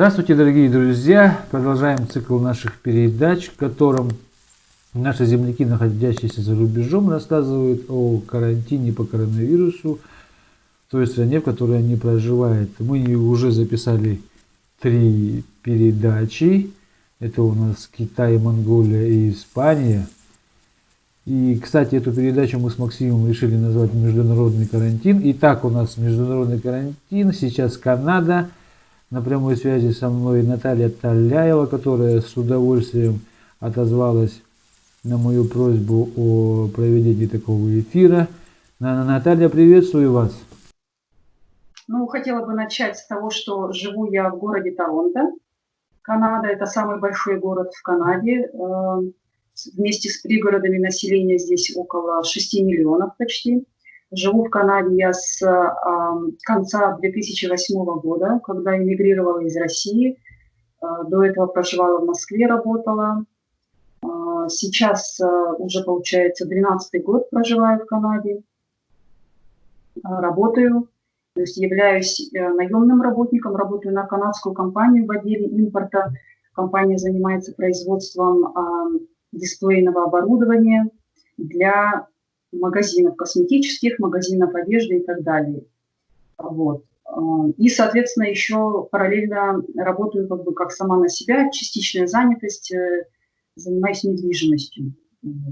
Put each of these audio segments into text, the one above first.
Здравствуйте, дорогие друзья! Продолжаем цикл наших передач, в котором наши земляки, находящиеся за рубежом, рассказывают о карантине по коронавирусу в той стране, в которой они проживают. Мы уже записали три передачи. Это у нас Китай, Монголия и Испания. И, кстати, эту передачу мы с Максимом решили назвать «Международный карантин». Итак, у нас международный карантин, сейчас Канада – на прямой связи со мной Наталья Таляева, которая с удовольствием отозвалась на мою просьбу о проведении такого эфира. Наталья, приветствую вас. Ну, хотела бы начать с того, что живу я в городе Торонто. Канада – это самый большой город в Канаде. Э, вместе с пригородами населения здесь около 6 миллионов почти. Живу в Канаде я с конца 2008 года, когда эмигрировала из России. Э, до этого проживала в Москве, работала. Э, сейчас э, уже, получается, 12 год проживаю в Канаде. Работаю, то есть являюсь э, наемным работником, работаю на канадскую компанию в отделе импорта. Компания занимается производством дисплейного оборудования для магазинов косметических, магазинов одежды и так далее. Вот. И, соответственно, еще параллельно работаю как бы как сама на себя, частичная занятость, э, занимаюсь недвижимостью.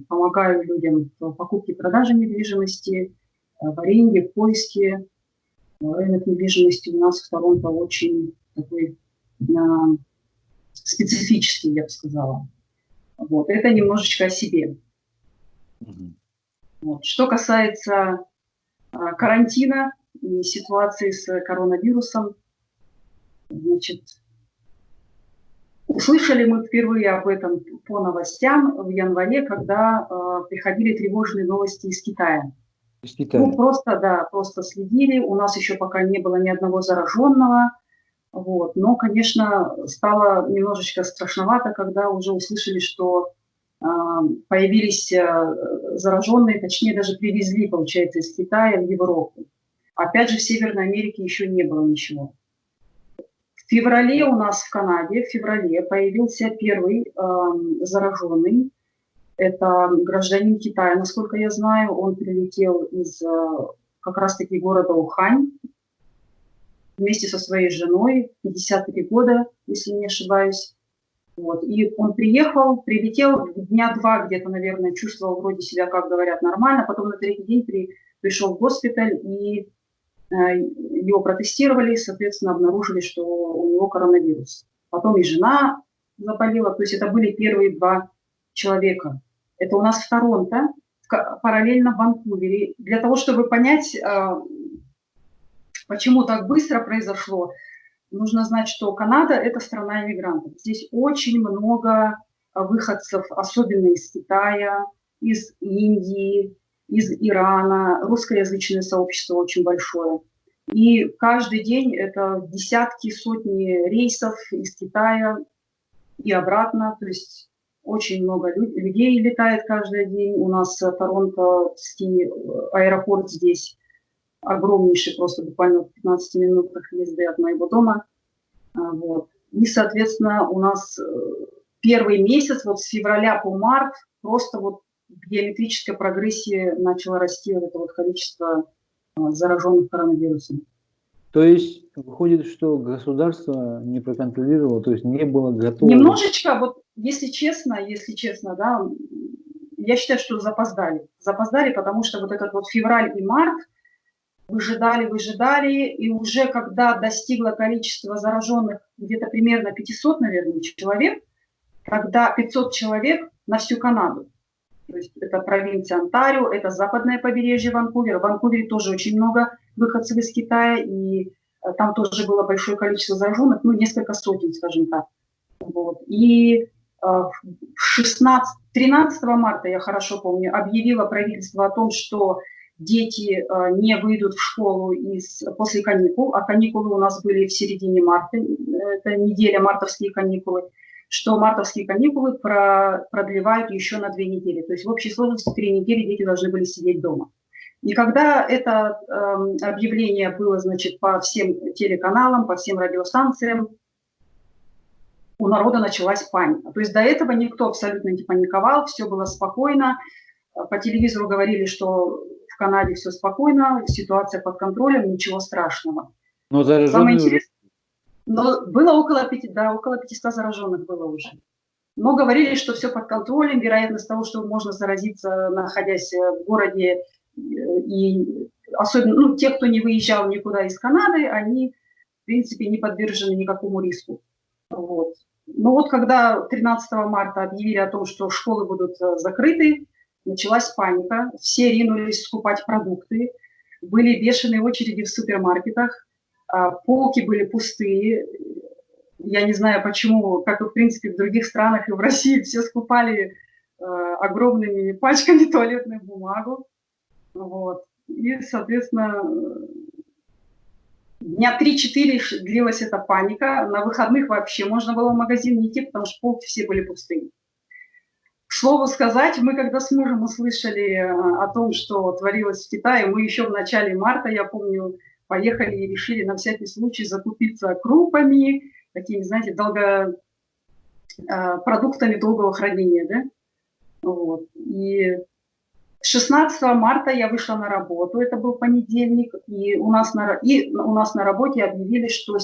Помогаю людям в покупке и продаже недвижимости, э, в аренде, в поиске. Рынок недвижимости у нас в Торонто очень такой специфический, я бы сказала. Вот. Это немножечко о себе. Вот. Что касается а, карантина и ситуации с коронавирусом, значит, услышали мы впервые об этом по новостям в январе, когда э, приходили тревожные новости из Китая. Из Китая. Ну, просто, да, просто следили. У нас еще пока не было ни одного зараженного. Вот. Но, конечно, стало немножечко страшновато, когда уже услышали, что появились э, зараженные, точнее даже привезли, получается, из Китая в Европу. Опять же, в Северной Америке еще не было ничего. В феврале у нас в Канаде, в феврале появился первый э, зараженный. Это гражданин Китая, насколько я знаю. Он прилетел из э, как раз-таки города Ухань вместе со своей женой, 53 года, если не ошибаюсь. Вот. И он приехал, прилетел, дня два где-то, наверное, чувствовал вроде себя, как говорят, нормально. Потом на третий день при, пришел в госпиталь, и э, его протестировали, соответственно, обнаружили, что у него коронавирус. Потом и жена заболела, то есть это были первые два человека. Это у нас в Торонто, параллельно в Ванкувере. Для того, чтобы понять, э, почему так быстро произошло, нужно знать, что Канада – это страна иммигрантов. Здесь очень много а, выходцев, особенно из Китая, из Индии, из Ирана. Русскоязычное сообщество очень большое. И каждый день это десятки, сотни рейсов из Китая и обратно. То есть очень много людей летает каждый день. У нас Торонтоский э, аэропорт здесь огромнейший, просто буквально в 15 минутах езды от моего дома. А, вот. И, соответственно, у нас э, первый месяц, вот с февраля по март, просто вот в геометрической прогрессии начало расти вот это вот количество а, зараженных коронавирусом. То есть выходит, что государство не проконтролировало, то есть не было готово? Немножечко, вот если честно, если честно, да, я считаю, что запоздали. Запоздали, потому что вот этот вот февраль и март – выжидали, выжидали, и уже когда достигло количество зараженных где-то примерно 500, наверное, человек, когда 500 человек на всю Канаду. То есть это провинция Онтарио, это западное побережье Ванкувера. В Ванкувере тоже очень много выходцев из Китая, и э, там тоже было большое количество зараженных, ну, несколько сотен, скажем так. Вот. И 16, э, 13 марта, я хорошо помню, объявило правительство о том, что дети э, не выйдут в школу из, после каникул, а каникулы у нас были в середине марта, это неделя мартовские каникулы, что мартовские каникулы про, продлевают еще на две недели. То есть в общей сложности три недели дети должны были сидеть дома. И когда это э, объявление было, значит, по всем телеканалам, по всем радиостанциям, у народа началась паника. То есть до этого никто абсолютно не паниковал, все было спокойно. По телевизору говорили, что Канаде все спокойно, ситуация под контролем, ничего страшного. Но Самое интересное, но было около, 5, да, около 500 зараженных было уже. Но говорили, что все под контролем, вероятность того, что можно заразиться, находясь в городе, э, и особенно ну, те, кто не выезжал никуда из Канады, они, в принципе, не подвержены никакому риску. Вот. Но вот когда 13 марта объявили о том, что школы будут э, закрыты, началась паника, все ринулись скупать продукты, были бешеные очереди в супермаркетах, а, полки были пустые. Я не знаю почему, как и в принципе в других странах и в России все скупали э, огромными пачками туалетную бумагу. Вот. И, соответственно, дня 3-4 длилась эта паника. На выходных вообще можно было в магазин не идти, потому что полки все были пустые. К слову сказать, мы когда с мужем услышали э, о том, что творилось в Китае, мы еще в начале марта, я помню, поехали и решили на всякий случай закупиться крупами, такими, знаете, долго, э, продуктами долгого хранения, да? Вот. И 16 марта я вышла на работу, это был понедельник, и у нас на, и у нас на работе объявили, что,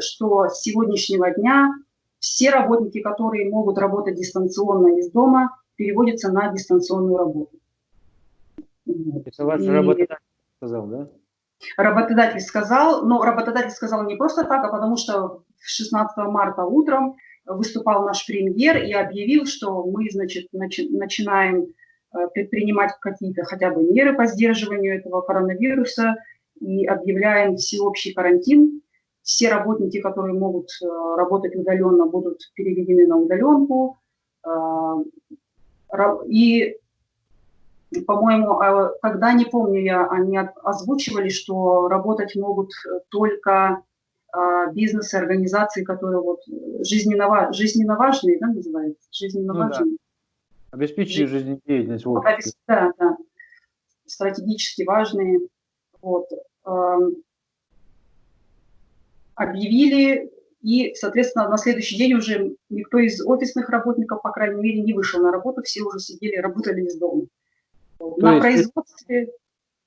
что с сегодняшнего дня все работники, которые могут работать дистанционно из дома, переводятся на дистанционную работу. Это ваш и... работодатель сказал, да? Работодатель сказал, но работодатель сказал не просто так, а потому что 16 марта утром выступал наш премьер и объявил, что мы, значит, начи начинаем Э, предпринимать какие-то хотя бы меры по сдерживанию этого коронавируса и объявляем всеобщий карантин. Все работники, которые могут э, работать удаленно, будут переведены на удаленку. Э, и, по-моему, когда, не помню я, они озвучивали, что работать могут только бизнесы, организации, которые вот жизненно, жизненно важные, да, называется? Жизненно ну, важные. Да Обеспечить жизнедеятельность в обществе. Да, да. Стратегически важные. Вот. Объявили, и, соответственно, на следующий день уже никто из офисных работников, по крайней мере, не вышел на работу, все уже сидели, работали из дома. То на производстве...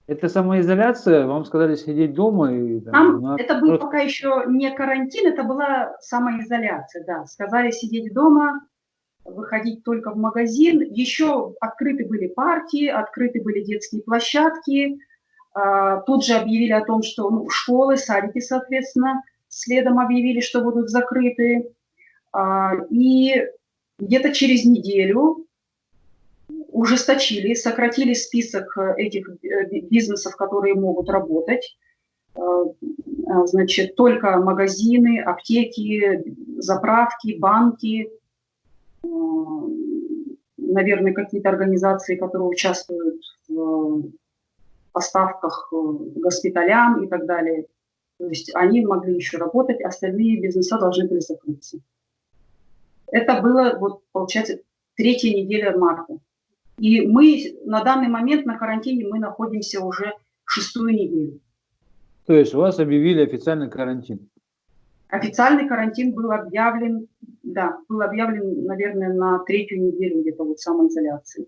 Это самоизоляция? Вам сказали сидеть дома? И, там, Нам, на... Это был пока еще не карантин, это была самоизоляция, да. Сказали сидеть дома, выходить только в магазин. Еще открыты были парки, открыты были детские площадки. А, тут же объявили о том, что ну, школы, садики, соответственно, следом объявили, что будут закрыты. А, и где-то через неделю ужесточили, сократили список этих э, бизнесов, которые могут работать. А, значит, только магазины, аптеки, заправки, банки, наверное, какие-то организации, которые участвуют в поставках госпиталям и так далее. То есть они могли еще работать, остальные бизнеса должны были закрыться. Это было, вот, получается, третья неделя марта. И мы на данный момент на карантине мы находимся уже шестую неделю. То есть у вас объявили официальный карантин? Официальный карантин был объявлен, да, был объявлен, наверное, на третью неделю где-то вот самоизоляции.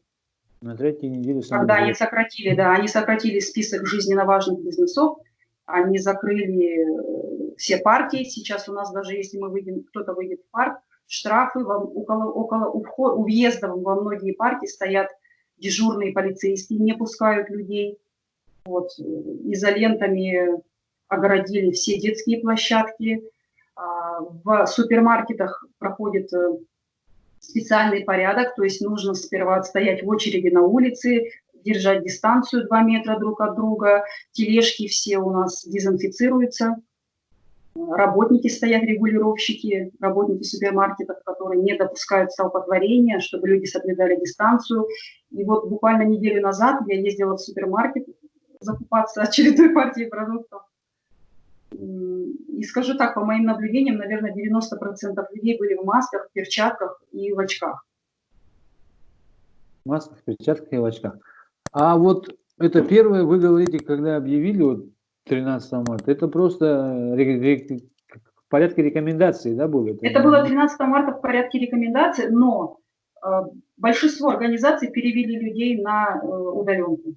На третью неделю Когда они сократили, да, они сократили список жизненно важных бизнесов, они закрыли э, все партии. Сейчас у нас даже если мы выйдем, кто-то выйдет в парк, штрафы около, около у, вход, у въезда во многие парки стоят дежурные полицейские, не пускают людей. Вот, э, изолентами огородили все детские площадки, а, в супермаркетах проходит э, специальный порядок, то есть нужно сперва стоять в очереди на улице, держать дистанцию 2 метра друг от друга, тележки все у нас дезинфицируются, работники стоят, регулировщики, работники супермаркетов, которые не допускают столпотворения, чтобы люди соблюдали дистанцию. И вот буквально неделю назад я ездила в супермаркет закупаться очередной партией продуктов. И скажу так, по моим наблюдениям, наверное, 90% людей были в масках, перчатках и в очках. В масках, перчатках и в очках. А вот это первое, вы говорите, когда объявили вот 13 марта, это просто порядке рекомендаций, да, было? Это, это было 13 марта в порядке рекомендаций, но э, большинство организаций перевели людей на э, удаленку.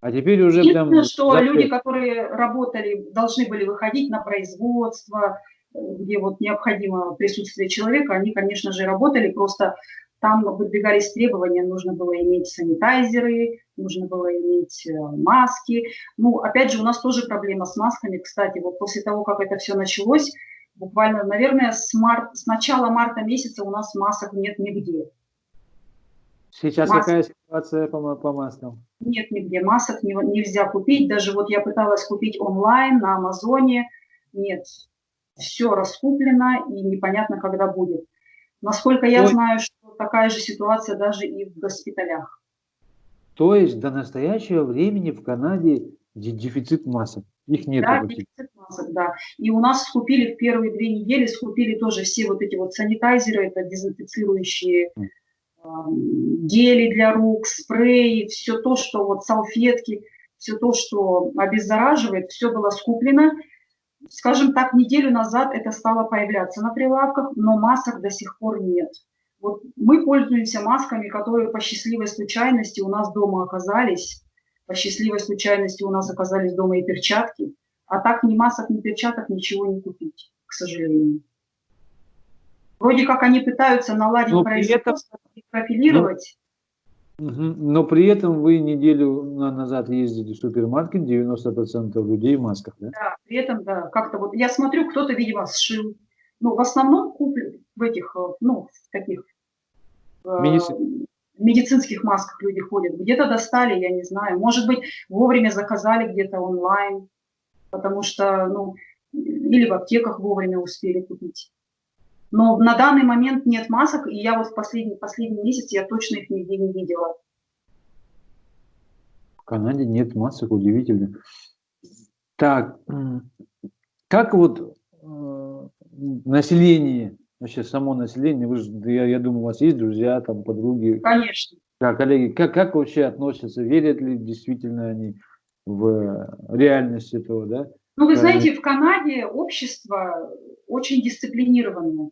А теперь уже Единственное, прям... что запрет. люди, которые работали, должны были выходить на производство, э, где вот необходимо присутствие человека, они, конечно же, работали, просто там выдвигались требования, нужно было иметь санитайзеры, нужно было иметь э, маски. Ну, опять же, у нас тоже проблема с масками. Кстати, вот после того, как это все началось, буквально, наверное, с, март, с начала марта месяца у нас масок нет нигде. Сейчас Маск... какая ситуация по, по маскам? Нет нигде. Масок не, нельзя купить. Даже вот я пыталась купить онлайн на Амазоне. Нет. Все раскуплено и непонятно, когда будет. Насколько я Ой. знаю, что такая же ситуация даже и в госпиталях. То есть до настоящего времени в Канаде дефицит масок? Их нет. Да, дефицит масок, да. И у нас скупили в первые две недели, скупили тоже все вот эти вот санитайзеры, это дезинфицирующие э, гели для рук, спреи, все то, что вот салфетки, все то, что обеззараживает, все было скуплено скажем так, неделю назад это стало появляться на прилавках, но масок до сих пор нет. Вот мы пользуемся масками, которые по счастливой случайности у нас дома оказались. По счастливой случайности у нас оказались дома и перчатки. А так ни масок, ни перчаток ничего не купить, к сожалению. Вроде как они пытаются наладить производство и профилировать. Но при этом вы неделю назад ездили в супермаркет, 90% людей в масках, да? Да, при этом, да, как-то вот, я смотрю, кто-то, видимо, сшил. Ну, в основном куплен в этих, э, ну, таких э, Медицин. медицинских масках люди ходят. Где-то достали, я не знаю. Может быть, вовремя заказали где-то онлайн, потому что, ну, или в аптеках вовремя успели купить. Но на данный момент нет масок, и я вот в последний, последний месяц я точно их нигде не видела. В Канаде нет масок, удивительно. Так, как вот э, население, вообще само население, вы же, я, я думаю, у вас есть друзья, там, подруги? Конечно. Да, коллеги, как, как вообще относятся, верят ли действительно они в реальность этого, да? Ну, вы знаете, в Канаде общество очень дисциплинированное.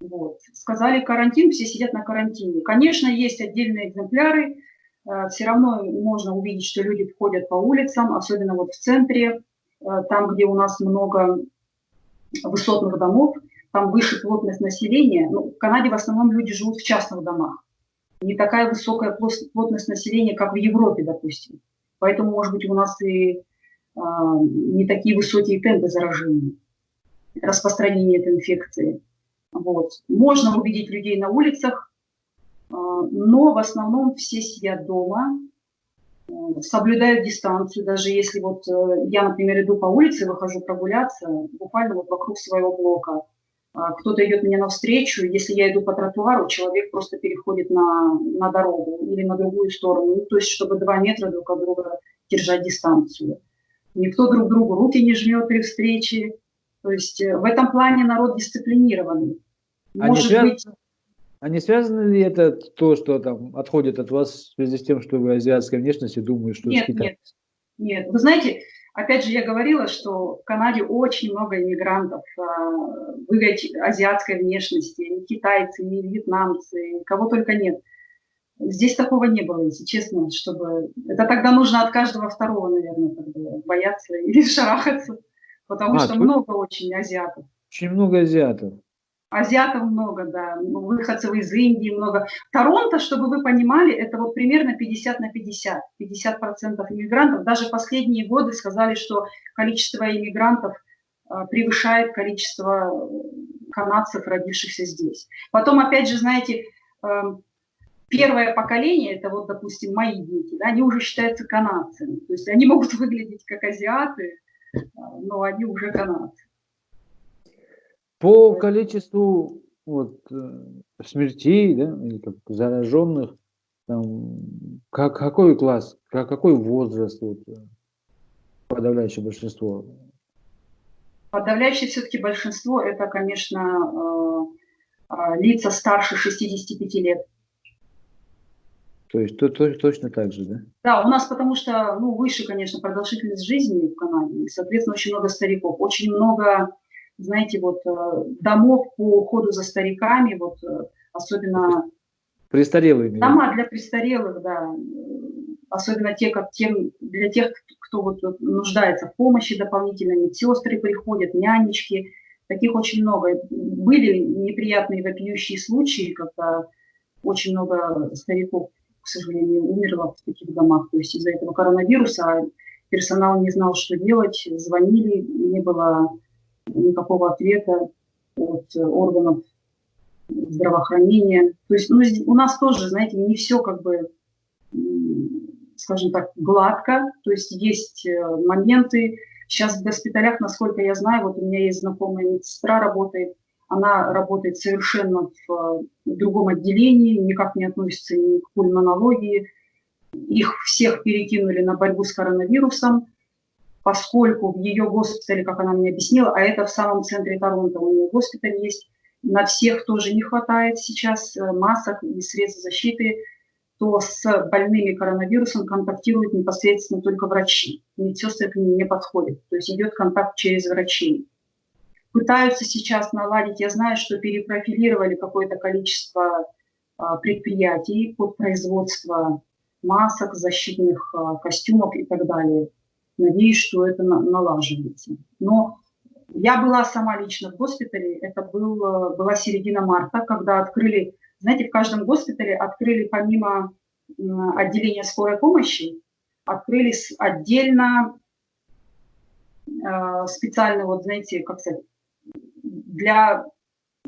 Вот. Сказали карантин, все сидят на карантине. Конечно, есть отдельные экземпляры, э, все равно можно увидеть, что люди входят по улицам, особенно вот в центре, э, там, где у нас много высотных домов, там выше плотность населения. Ну, в Канаде в основном люди живут в частных домах. Не такая высокая плотность населения, как в Европе, допустим. Поэтому, может быть, у нас и а, не такие высокие темпы заражения, распространения этой инфекции. Вот. Можно увидеть людей на улицах, а, но в основном все сидят дома, а, соблюдают дистанцию. Даже если вот э, я, например, иду по улице, выхожу прогуляться, буквально вот вокруг своего блока, кто-то идет мне навстречу, если я иду по тротуару, человек просто переходит на, на дорогу или на другую сторону, ну, то есть чтобы два метра друг от друга держать дистанцию. Никто друг другу руки не жмет при встрече. То есть э, в этом плане народ дисциплинированный. А Может не быть... А не связано ли это то, что там отходит от вас в связи с тем, что вы азиатской внешности, думаю, что нет, нет, нет. Вы знаете, опять же, я говорила, что в Канаде очень много иммигрантов, говорите, азиатской внешности, ни китайцы, ни вьетнамцы, кого только нет. Здесь такого не было, если честно, чтобы... Это тогда нужно от каждого второго, наверное, бояться или шарахаться, потому а, что много очень азиатов. Очень много азиатов. Азиатов много, да, ну, выходцев из Индии много. Торонто, чтобы вы понимали, это вот примерно 50 на 50. 50 процентов иммигрантов. Даже последние годы сказали, что количество иммигрантов а, превышает количество э, канадцев, родившихся здесь. Потом, опять же, знаете, эм, первое поколение, это вот, допустим, мои дети, да, они уже считаются канадцами. То есть они могут выглядеть как азиаты, а, но они уже канадцы. По количеству вот, э, смертей, да, или как зараженных, там, как, какой класс, как, какой возраст вот, э, подавляющее большинство? Подавляющее все-таки большинство это, конечно, э, лица старше 65 лет. То есть то, то, точно так же, да? Да, у нас потому что ну, выше, конечно, продолжительность жизни в Канаде, и, соответственно, очень много стариков, очень много знаете, вот домов по уходу за стариками, вот особенно... Престарелые. Дома для престарелых, да. Особенно те, как тем, для тех, кто вот нуждается в помощи дополнительно, медсестры приходят, нянечки, таких очень много. Были неприятные вопиющие случаи, когда очень много стариков, к сожалению, умерло в таких домах. То есть из-за этого коронавируса а персонал не знал, что делать, звонили, не было никакого ответа от органов здравоохранения. То есть ну, у нас тоже, знаете, не все как бы, скажем так, гладко. То есть есть э, моменты. Сейчас в госпиталях, насколько я знаю, вот у меня есть знакомая медсестра, работает, она работает совершенно в другом отделении, никак не относится ни к пульмонологии. Их всех перекинули на борьбу с коронавирусом, поскольку в ее госпитале, как она мне объяснила, а это в самом центре Торонто, у нее госпиталь есть, на всех тоже не хватает сейчас э, масок и средств защиты, то с больными коронавирусом контактируют непосредственно только врачи. Медсестры к ним не подходят. То есть идет контакт через врачей. Пытаются сейчас наладить, я знаю, что перепрофилировали какое-то количество а, предприятий под производство масок, защитных а, костюмов и так далее. Надеюсь, что это налаживается. Но я была сама лично в госпитале, это был, э, была середина марта, когда открыли, знаете, в каждом госпитале открыли помимо отделения скорой помощи, открыли отдельно э, специально, вот знаете, как сказать, для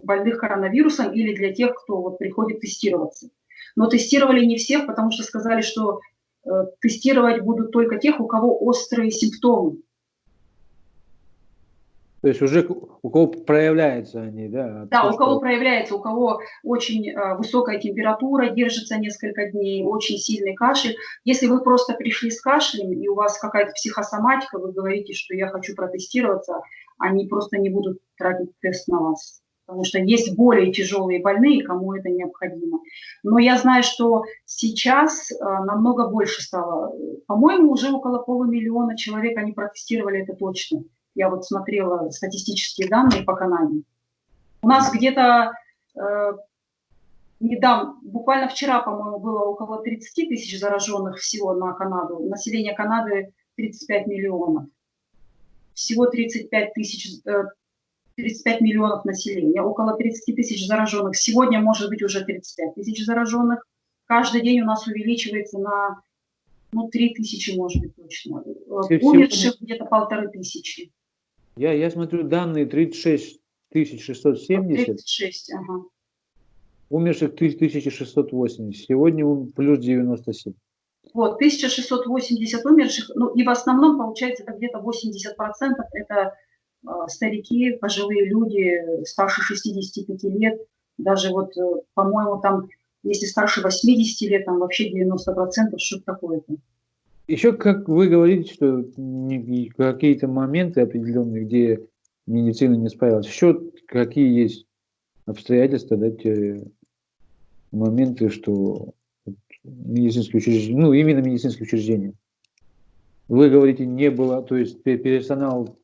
больных коронавирусом или для тех, кто вот приходит тестироваться. Но тестировали не всех, потому что сказали, что тестировать будут только тех, у кого острые симптомы. То есть уже у кого проявляются они, да? Да, у кого проявляется, у кого очень э, высокая температура, держится несколько дней, очень сильный кашель. Если вы просто пришли с кашлем и у вас какая-то психосоматика, вы говорите, что я хочу протестироваться, они просто не будут тратить тест на вас. Потому что есть более тяжелые больные, кому это необходимо. Но я знаю, что сейчас э, намного больше стало. По-моему, уже около полумиллиона человек они протестировали, это точно. Я вот смотрела статистические данные по Канаде. У нас где-то э, недавно, буквально вчера, по-моему, было около 30 тысяч зараженных всего на Канаду. Население Канады 35 миллионов. Всего 35 тысяч, э, 35 миллионов населения, около 30 тысяч зараженных. Сегодня может быть уже 35 тысяч зараженных. Каждый день у нас увеличивается на ну, 3 тысячи, может быть, точно. Умерших где-то полторы тысячи. Я, я смотрю данные 36 670. 36, ага. Умерших 1680. Сегодня плюс 97. Вот, 1680 умерших, ну и в основном, получается, это где-то 80% это старики, пожилые люди, старше 65 лет. Даже вот, э, по-моему, там, если старше 80 лет, там вообще 90%, что такое-то. Еще, как вы говорите, что какие-то моменты определенные, где медицина не справилась, еще какие есть обстоятельства, да, те моменты, что медицинские учреждения, ну, именно медицинские учреждения. Вы говорите, не было, то есть персонал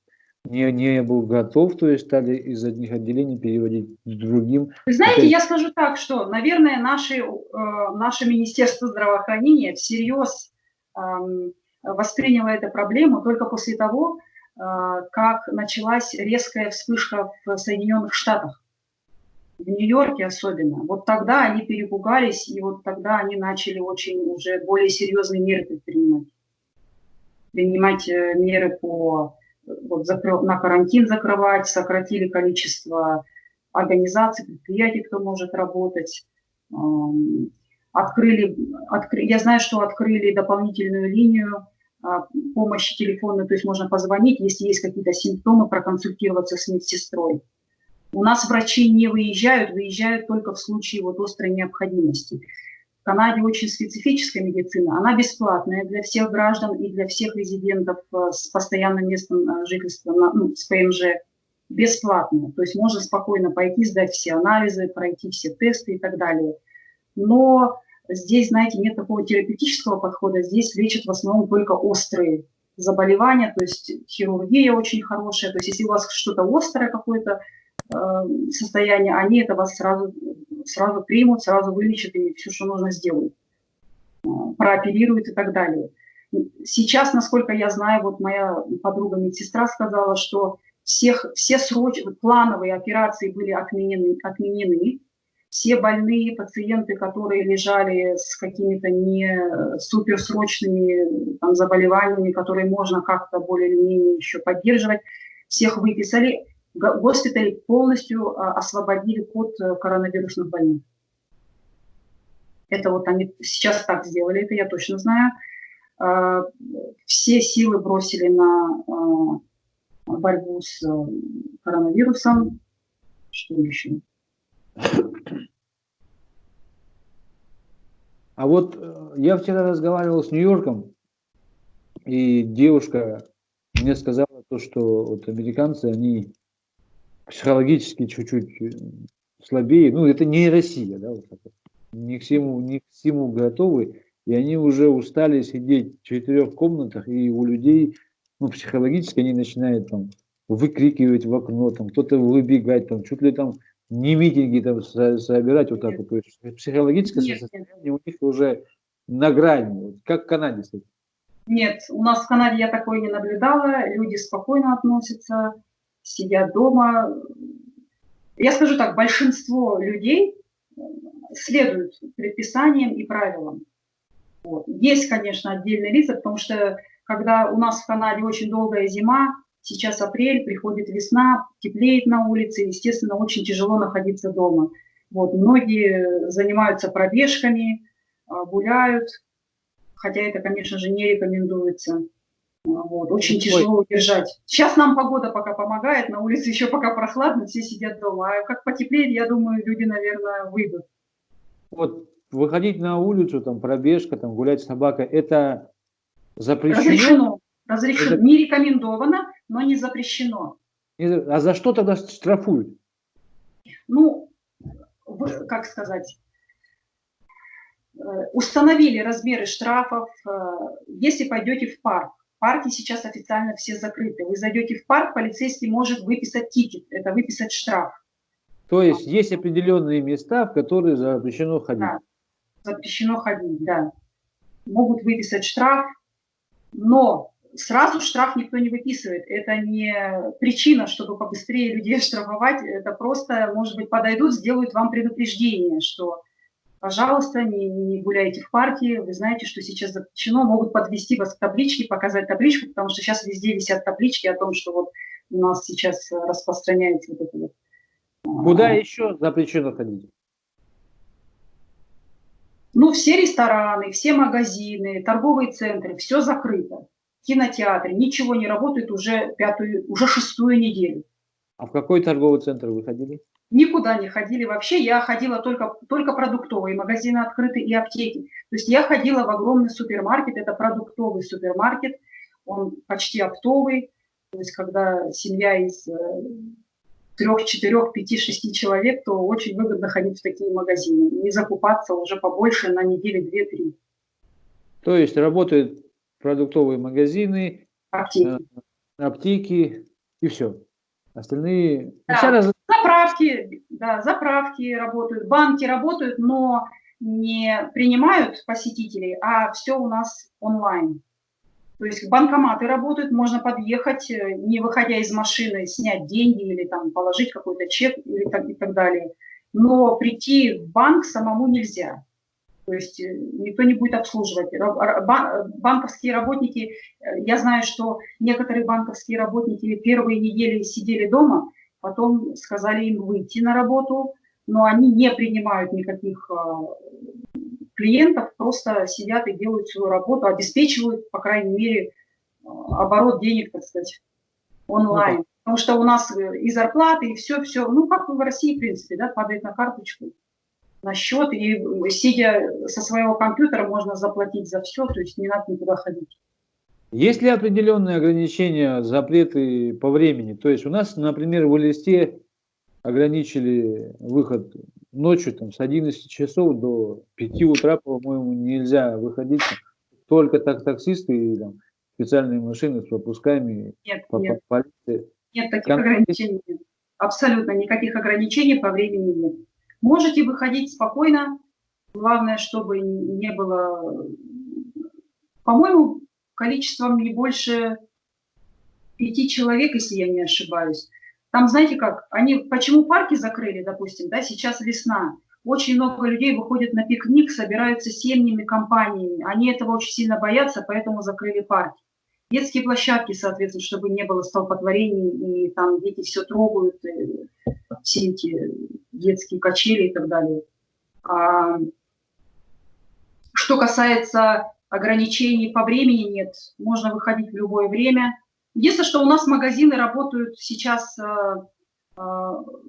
не, не был готов, то есть стали из одних отделений переводить к другим. Вы знаете, я скажу так, что, наверное, наши, э, наше Министерство здравоохранения всерьез восприняла эту проблему только после того, а, как началась резкая вспышка в Соединенных Штатах, в Нью-Йорке особенно. Вот тогда они перепугались, и вот тогда они начали очень уже более серьезные меры предпринимать. Принимать э, меры по вот, закры, на карантин закрывать, сократили количество организаций, предприятий, кто может работать открыли, откры, я знаю, что открыли дополнительную линию а, помощи телефонной, то есть можно позвонить, если есть какие-то симптомы, проконсультироваться с медсестрой. У нас врачи не выезжают, выезжают только в случае вот острой необходимости. Канаде очень специфическая медицина, она бесплатная для всех граждан и для всех резидентов а, с постоянным местом а, жительства, ну, с ПМЖ, бесплатная. То есть можно спокойно пойти, сдать все анализы, пройти все тесты и так далее – но здесь, знаете, нет такого терапевтического подхода, здесь лечат в основном только острые заболевания, то есть хирургия очень хорошая, то есть если у вас что-то острое какое-то э, состояние, они это вас сразу, сразу примут, сразу вылечат и все, что нужно сделают, э, прооперируют и так далее. Сейчас, насколько я знаю, вот моя подруга медсестра сказала, что всех, все срочные плановые операции были отменены, отменены. Все больные пациенты, которые лежали с какими-то не суперсрочными там, заболеваниями, которые можно как-то более или менее еще поддерживать, всех выписали. Госпитали полностью а, освободили от э, коронавирусных больных. Это вот они сейчас так сделали, это я точно знаю. А, все силы бросили на а, борьбу с э, коронавирусом. Что еще? А вот э, я вчера разговаривал с Нью-Йорком, и девушка мне сказала то, что вот американцы, они психологически чуть-чуть э, слабее. Ну, это не Россия, да, вот Не к всему, не к всему готовы. И они уже устали сидеть в четырех комнатах, и у людей ну, психологически они начинают там выкрикивать в окно, там кто-то выбегать, там чуть ли там не митинги там собирать вот так вот. То есть психологическое нет, состояние нет. у них уже на грани. Как в Канаде, кстати. Нет, у нас в Канаде я такое не наблюдала. Люди спокойно относятся, сидят дома. Я скажу так, большинство людей следуют предписаниям и правилам. Вот. Есть, конечно, отдельные лица, потому что когда у нас в Канаде очень долгая зима, сейчас апрель, приходит весна, теплеет на улице, естественно, очень тяжело находиться дома. Вот, многие занимаются пробежками, а, гуляют, хотя это, конечно же, не рекомендуется. А, вот, очень тяжело удержать. Сейчас нам погода пока помогает, на улице еще пока прохладно, все сидят дома. А как потеплеет, я думаю, люди, наверное, выйдут. Вот выходить на улицу, там пробежка, там гулять с собакой, это Запрещено? Разрешено. Разрешено. Это... Не рекомендовано, но не запрещено. А за что тогда штрафуют? Ну, как сказать, э, установили размеры штрафов, э, если пойдете в парк. Парки сейчас официально все закрыты. Вы зайдете в парк, полицейский может выписать тикет, это выписать штраф. То есть есть определенные места, в которые запрещено ходить? Да, запрещено ходить, да. Могут выписать штраф, но сразу штраф никто не выписывает. Это не причина, чтобы побыстрее людей штрафовать. Это просто, может быть, подойдут, сделают вам предупреждение, что, пожалуйста, не, не гуляйте в парке. Вы знаете, что сейчас запрещено. Могут подвести вас к табличке, показать табличку, потому что сейчас везде висят таблички о том, что вот у нас сейчас распространяется вот это вот. Куда еще запрещено ходить? Ну, все рестораны, все магазины, торговые центры, все закрыто. Кинотеатры, ничего не работает уже пятую, уже шестую неделю. А в какой торговый центр вы ходили? Никуда не ходили вообще. Я ходила только, только продуктовые, магазины открыты и аптеки. То есть я ходила в огромный супермаркет, это продуктовый супермаркет, он почти оптовый. То есть когда семья из э, трех, четырех, пяти, шести человек, то очень выгодно ходить в такие магазины. Не закупаться уже побольше на неделю, две-три. То есть работают продуктовые магазины, аптеки, э, аптеки и все. Остальные... Да, раз... Заправки, да, заправки работают, банки работают, но не принимают посетителей, а все у нас онлайн. То есть банкоматы работают, можно подъехать, э, не выходя из машины, снять деньги или там положить какой-то чек или так, и так далее. Но прийти в банк самому нельзя. То есть э, никто не будет обслуживать. Банковские работники, э, я знаю, что некоторые банковские работники первые недели сидели дома, потом сказали им выйти на работу, но они не принимают никаких клиентов просто сидят и делают свою работу, обеспечивают, по крайней мере, оборот денег, так сказать, онлайн. Ну, Потому что у нас и зарплаты, и все-все, ну, как в России, в принципе, да, падает на карточку, на счет, и сидя со своего компьютера можно заплатить за все, то есть не надо никуда ходить. Есть ли определенные ограничения, запреты по времени? То есть у нас, например, в листе ограничили выход ночью там, с 11 часов до 5 утра, по-моему, нельзя выходить. Только так таксисты и там, специальные машины с пропусками нет, по, нет. полиции. Нет, таких Кон... ограничений нет. Абсолютно никаких ограничений по времени нет. Можете выходить спокойно, главное, чтобы не было, по-моему, количеством не больше пяти человек, если я не ошибаюсь. Там, знаете как, они, почему парки закрыли, допустим, да, сейчас весна, очень много людей выходят на пикник, собираются семьями, компаниями. Они этого очень сильно боятся, поэтому закрыли парки. Детские площадки, соответственно, чтобы не было столпотворений, и там дети все трогают, все эти детские качели и так далее. А, что касается ограничений по времени, нет. Можно выходить в любое время. Единственное, что у нас магазины работают сейчас э, э,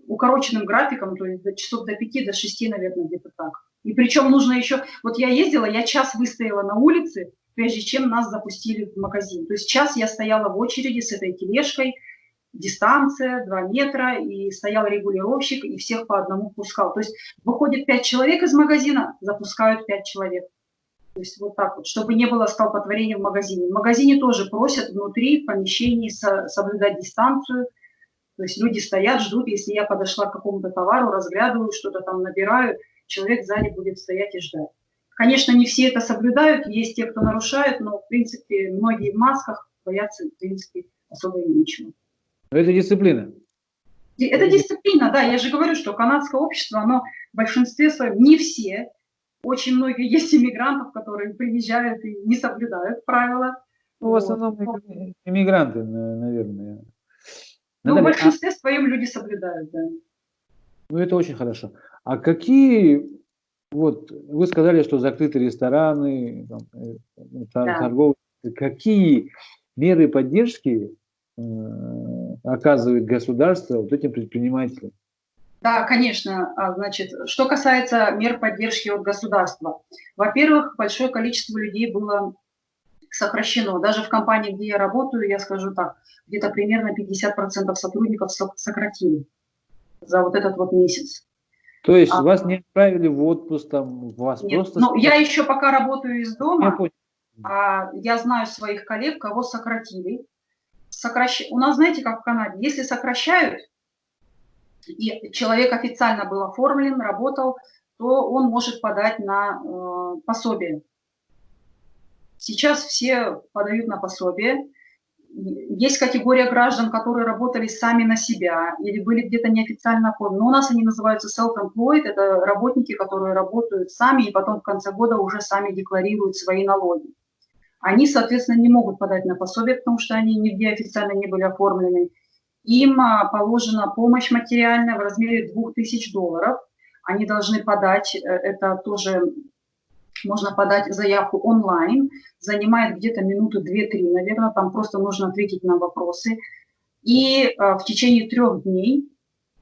укороченным графиком, то есть до часов до 5, до 6, наверное, где-то так. И причем нужно еще... Вот я ездила, я час выстояла на улице, прежде чем нас запустили в магазин. То есть час я стояла в очереди с этой тележкой, дистанция 2 метра, и стоял регулировщик, и всех по одному пускал. То есть выходит 5 человек из магазина, запускают 5 человек. То есть вот так вот, чтобы не было столпотворения в магазине. В магазине тоже просят внутри, в помещении соблюдать дистанцию. То есть люди стоят, ждут, если я подошла к какому-то товару, разглядываю, что-то там набираю, человек сзади будет стоять и ждать. Конечно, не все это соблюдают, есть те, кто нарушают, но, в принципе, многие в масках боятся, в принципе, особо и ничего. Но это дисциплина. Это дисциплина, да. Я же говорю, что канадское общество, оно в большинстве своем, не все, очень многие есть иммигрантов, которые приезжают и не соблюдают правила. Ну, в основном вот. иммигранты, наверное. Ну, в большинстве а... своем люди соблюдают, да. Ну, это очень хорошо. А какие, вот, вы сказали, что закрыты рестораны, там, э, да. торговые, какие меры поддержки э, оказывает государство вот этим предпринимателям? Да, конечно. А, значит, что касается мер поддержки от государства. Во-первых, большое количество людей было сокращено. Даже в компании, где я работаю, я скажу так, где-то примерно 50% сотрудников сократили за вот этот вот месяц. То есть а, вас не отправили в отпуск, там, вас нет, просто... Ну, я еще пока работаю из дома, я, а, я знаю своих коллег, кого сократили. Сокращ... У нас, знаете, как в Канаде, если сокращают, и человек официально был оформлен, работал, то он может подать на э, пособие. Сейчас все подают на пособие. Есть категория граждан, которые работали сами на себя или были где-то неофициально оформлены. Но у нас они называются self-employed, это работники, которые работают сами и потом в конце года уже сами декларируют свои налоги. Они, соответственно, не могут подать на пособие, потому что они нигде официально не были оформлены. Им а, положена помощь материальная в размере 2000 долларов. Они должны подать, э, это тоже можно подать заявку онлайн, занимает где-то минуты 2-3, наверное, там просто нужно ответить на вопросы. И а, в течение трех дней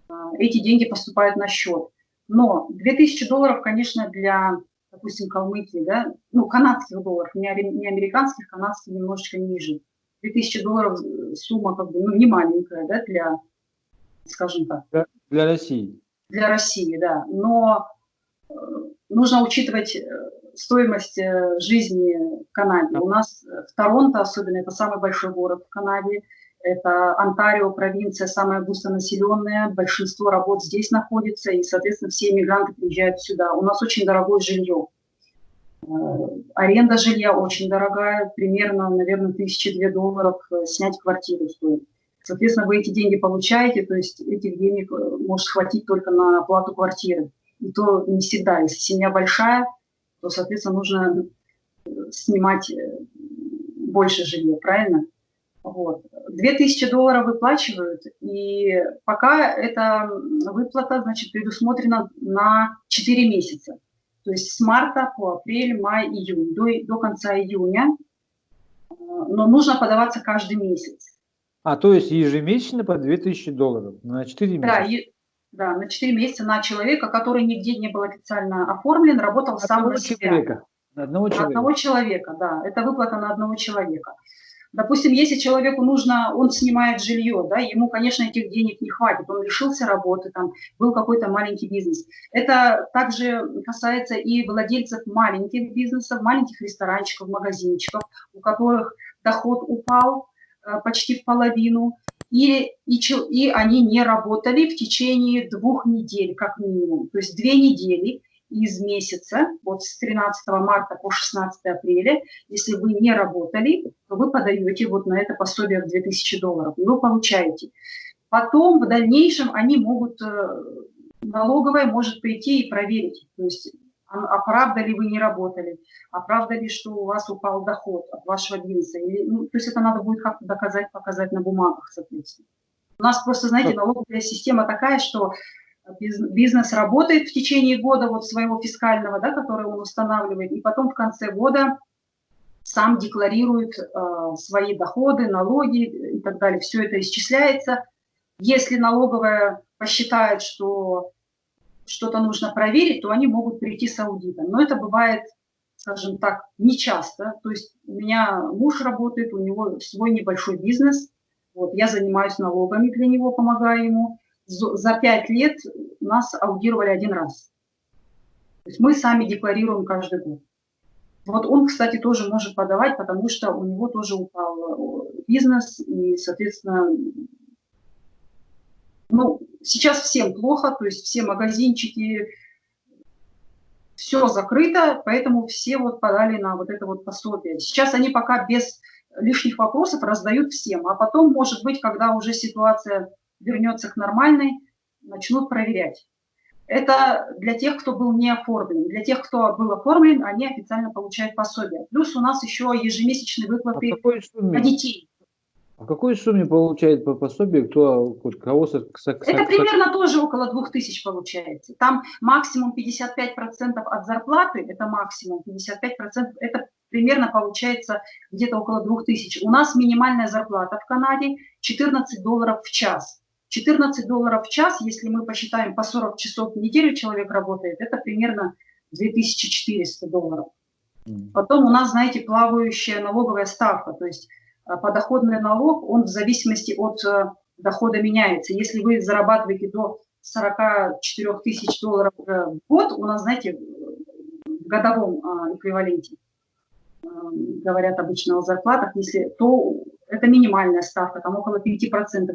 а, эти деньги поступают на счет. Но 2000 долларов, конечно, для, допустим, Калмыкии, да, ну, канадских долларов, не американских, канадских немножечко ниже. 2000 долларов э, сумма как бы ну, не маленькая, да, для, скажем так. Для, для России. Для России, да. Но э, нужно учитывать э, стоимость э, жизни в Канаде. У нас в Торонто, особенно, это самый большой город в Канаде, это Онтарио, провинция самая густонаселенная, большинство работ здесь находится, и, соответственно, все иммигранты приезжают сюда. У нас очень дорогое жилье. Э, аренда жилья очень дорогая, примерно, наверное, тысячи две долларов э, снять квартиру стоит. Соответственно, вы эти деньги получаете, то есть этих денег э, может хватить только на оплату квартиры. И то не всегда. Если семья большая, то, соответственно, нужно снимать больше жилья, правильно? Вот. 2000 долларов выплачивают, и пока эта выплата, значит, предусмотрена на 4 месяца. То есть с марта по апрель, май, июнь, до, до конца июня. Э, но нужно подаваться каждый месяц. А, то есть ежемесячно по 2000 долларов на 4 месяца? Да, и, да, на 4 месяца на человека, который нигде не был официально оформлен, работал сам на себя. Человека. На одного человека. На одного человека, да. Это выплата на одного человека. Допустим, если человеку нужно, он снимает жилье, да, ему, конечно, этих денег не хватит, он лишился работы, там был какой-то маленький бизнес. Это также касается и владельцев маленьких бизнесов, маленьких ресторанчиков, магазинчиков, у которых доход упал э, почти в половину, и, и, и они не работали в течение двух недель, как минимум. То есть две недели из месяца, вот с 13 марта по 16 апреля, если вы не работали, то вы подаете вот на это пособие в 2000 долларов, и вы получаете. Потом в дальнейшем они могут, э, налоговая может прийти и проверить, то есть а, а правда ли вы не работали, а правда ли, что у вас упал доход от вашего бизнеса. Или, ну, то есть это надо будет как-то доказать, показать на бумагах, соответственно. У нас просто, знаете, налоговая система такая, что бизнес работает в течение года вот своего фискального, да, который он устанавливает, и потом в конце года сам декларирует э, свои доходы, налоги и так далее. Все это исчисляется. Если налоговая посчитает, что что-то нужно проверить, то они могут прийти с аудитом. Но это бывает, скажем так, нечасто. То есть у меня муж работает, у него свой небольшой бизнес. Вот, я занимаюсь налогами для него, помогаю ему. За пять лет нас аудировали один раз. То есть мы сами декларируем каждый год. Вот он, кстати, тоже может подавать, потому что у него тоже упал э, бизнес, и, соответственно, ну, сейчас всем плохо, то есть все магазинчики, все закрыто, поэтому все вот подали на вот это вот пособие. Сейчас они пока без лишних вопросов раздают всем, а потом, может быть, когда уже ситуация вернется к нормальной, начнут проверять. Это для тех, кто был не оформлен. Для тех, кто был оформлен, они официально получают пособие. Плюс у нас еще ежемесячные выплаты а на детей. А какой сумме получает по пособию, кто, кого Это примерно тоже около 2000 получается. Там максимум 55% от зарплаты, это максимум 55%, это примерно получается где-то около 2000. У нас минимальная зарплата в Канаде 14 долларов в час. 14 долларов в час, если мы посчитаем по 40 часов в неделю человек работает, это примерно 2400 долларов. Потом у нас, знаете, плавающая налоговая ставка, то есть Э, подоходный налог, он в зависимости от э, дохода меняется. Если вы зарабатываете до 44 тысяч долларов в год, у нас, знаете, в годовом а, эквиваленте, э, говорят обычно о зарплатах, если, то это минимальная ставка, там около 5%,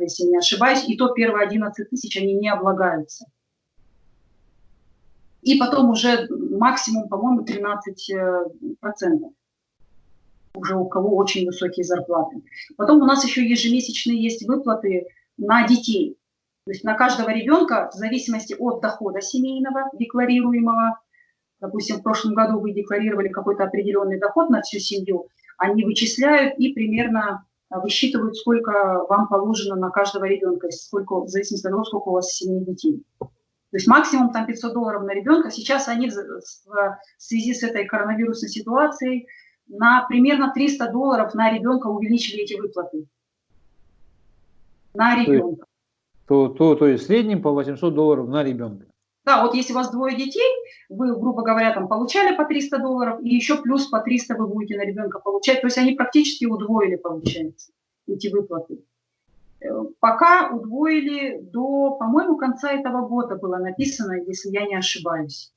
если не ошибаюсь, и то первые 11 тысяч они не облагаются. И потом уже максимум, по-моему, 13% уже у кого очень высокие зарплаты. Потом у нас еще ежемесячные есть выплаты на детей. То есть на каждого ребенка, в зависимости от дохода семейного, декларируемого, допустим, в прошлом году вы декларировали какой-то определенный доход на всю семью, они вычисляют и примерно а, высчитывают, сколько вам положено на каждого ребенка, сколько, в зависимости от того, сколько у вас семей детей. То есть максимум там 500 долларов на ребенка. Сейчас они в связи с этой коронавирусной ситуацией на примерно 300 долларов на ребенка увеличили эти выплаты. На ребенка. То, то, то есть в среднем по 800 долларов на ребенка. Да, вот если у вас двое детей, вы, грубо говоря, там получали по 300 долларов, и еще плюс по 300 вы будете на ребенка получать. То есть они практически удвоили, получается, эти выплаты. Э, пока удвоили до, по-моему, конца этого года было написано, если я не ошибаюсь.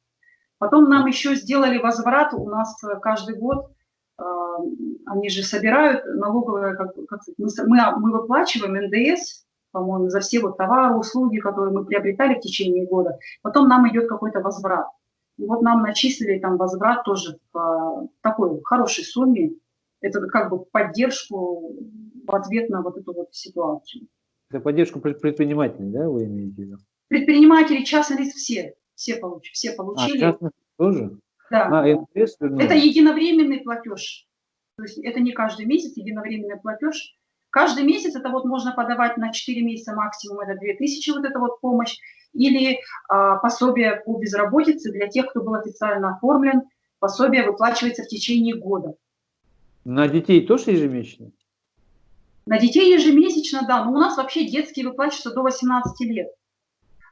Потом нам еще сделали возврат, у нас каждый год они же собирают налоговые, как, как мы, мы выплачиваем НДС, по-моему, за все вот товары, услуги, которые мы приобретали в течение года. Потом нам идет какой-то возврат. И вот нам начислили там возврат тоже в такой хорошей сумме. Это как бы поддержку в ответ на вот эту вот ситуацию. Это поддержку предпринимателей, да, вы имеете в виду? Предприниматели, частные лица, все, все, получ, все а, получили. А, тоже? Да. А, это единовременный платеж. То есть это не каждый месяц единовременный платеж. Каждый месяц это вот можно подавать на 4 месяца максимум, это 2000 вот эта вот помощь. Или а, пособие по безработице для тех, кто был официально оформлен. Пособие выплачивается в течение года. На детей тоже ежемесячно? На детей ежемесячно, да. Но у нас вообще детские выплачиваются до 18 лет.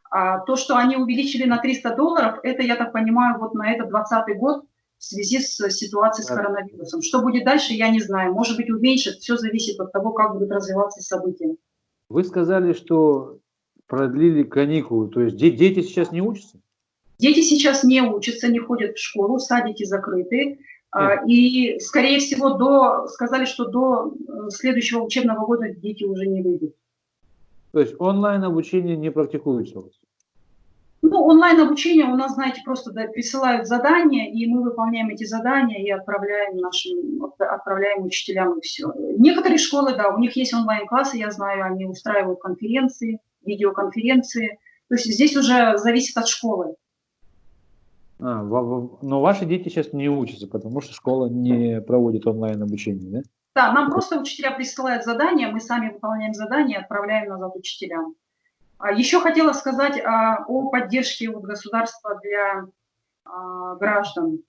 А то, что они увеличили на 300 долларов, это, я так понимаю, вот на этот 20 год в связи с ситуацией с коронавирусом. Что будет дальше, я не знаю. Может быть, уменьшит. Все зависит от того, как будут развиваться события. Вы сказали, что продлили каникулы. То есть дети сейчас не учатся? Дети сейчас не учатся, не ходят в школу, садики закрыты. А, и, скорее всего, до, сказали, что до э, следующего учебного года дети уже не выйдут. То есть онлайн обучение не практикуется у вас? Ну, онлайн-обучение у нас, знаете, просто да, присылают задания, и мы выполняем эти задания и отправляем нашим, отправляем учителям и все. Некоторые школы, да, у них есть онлайн-классы, я знаю, они устраивают конференции, видеоконференции. То есть здесь уже зависит от школы. А, но ваши дети сейчас не учатся, потому что школа не проводит онлайн-обучение, да? Да, нам просто учителя присылают задания, мы сами выполняем задания и отправляем назад учителям. А Еще хотела сказать о, о поддержке государства для а, граждан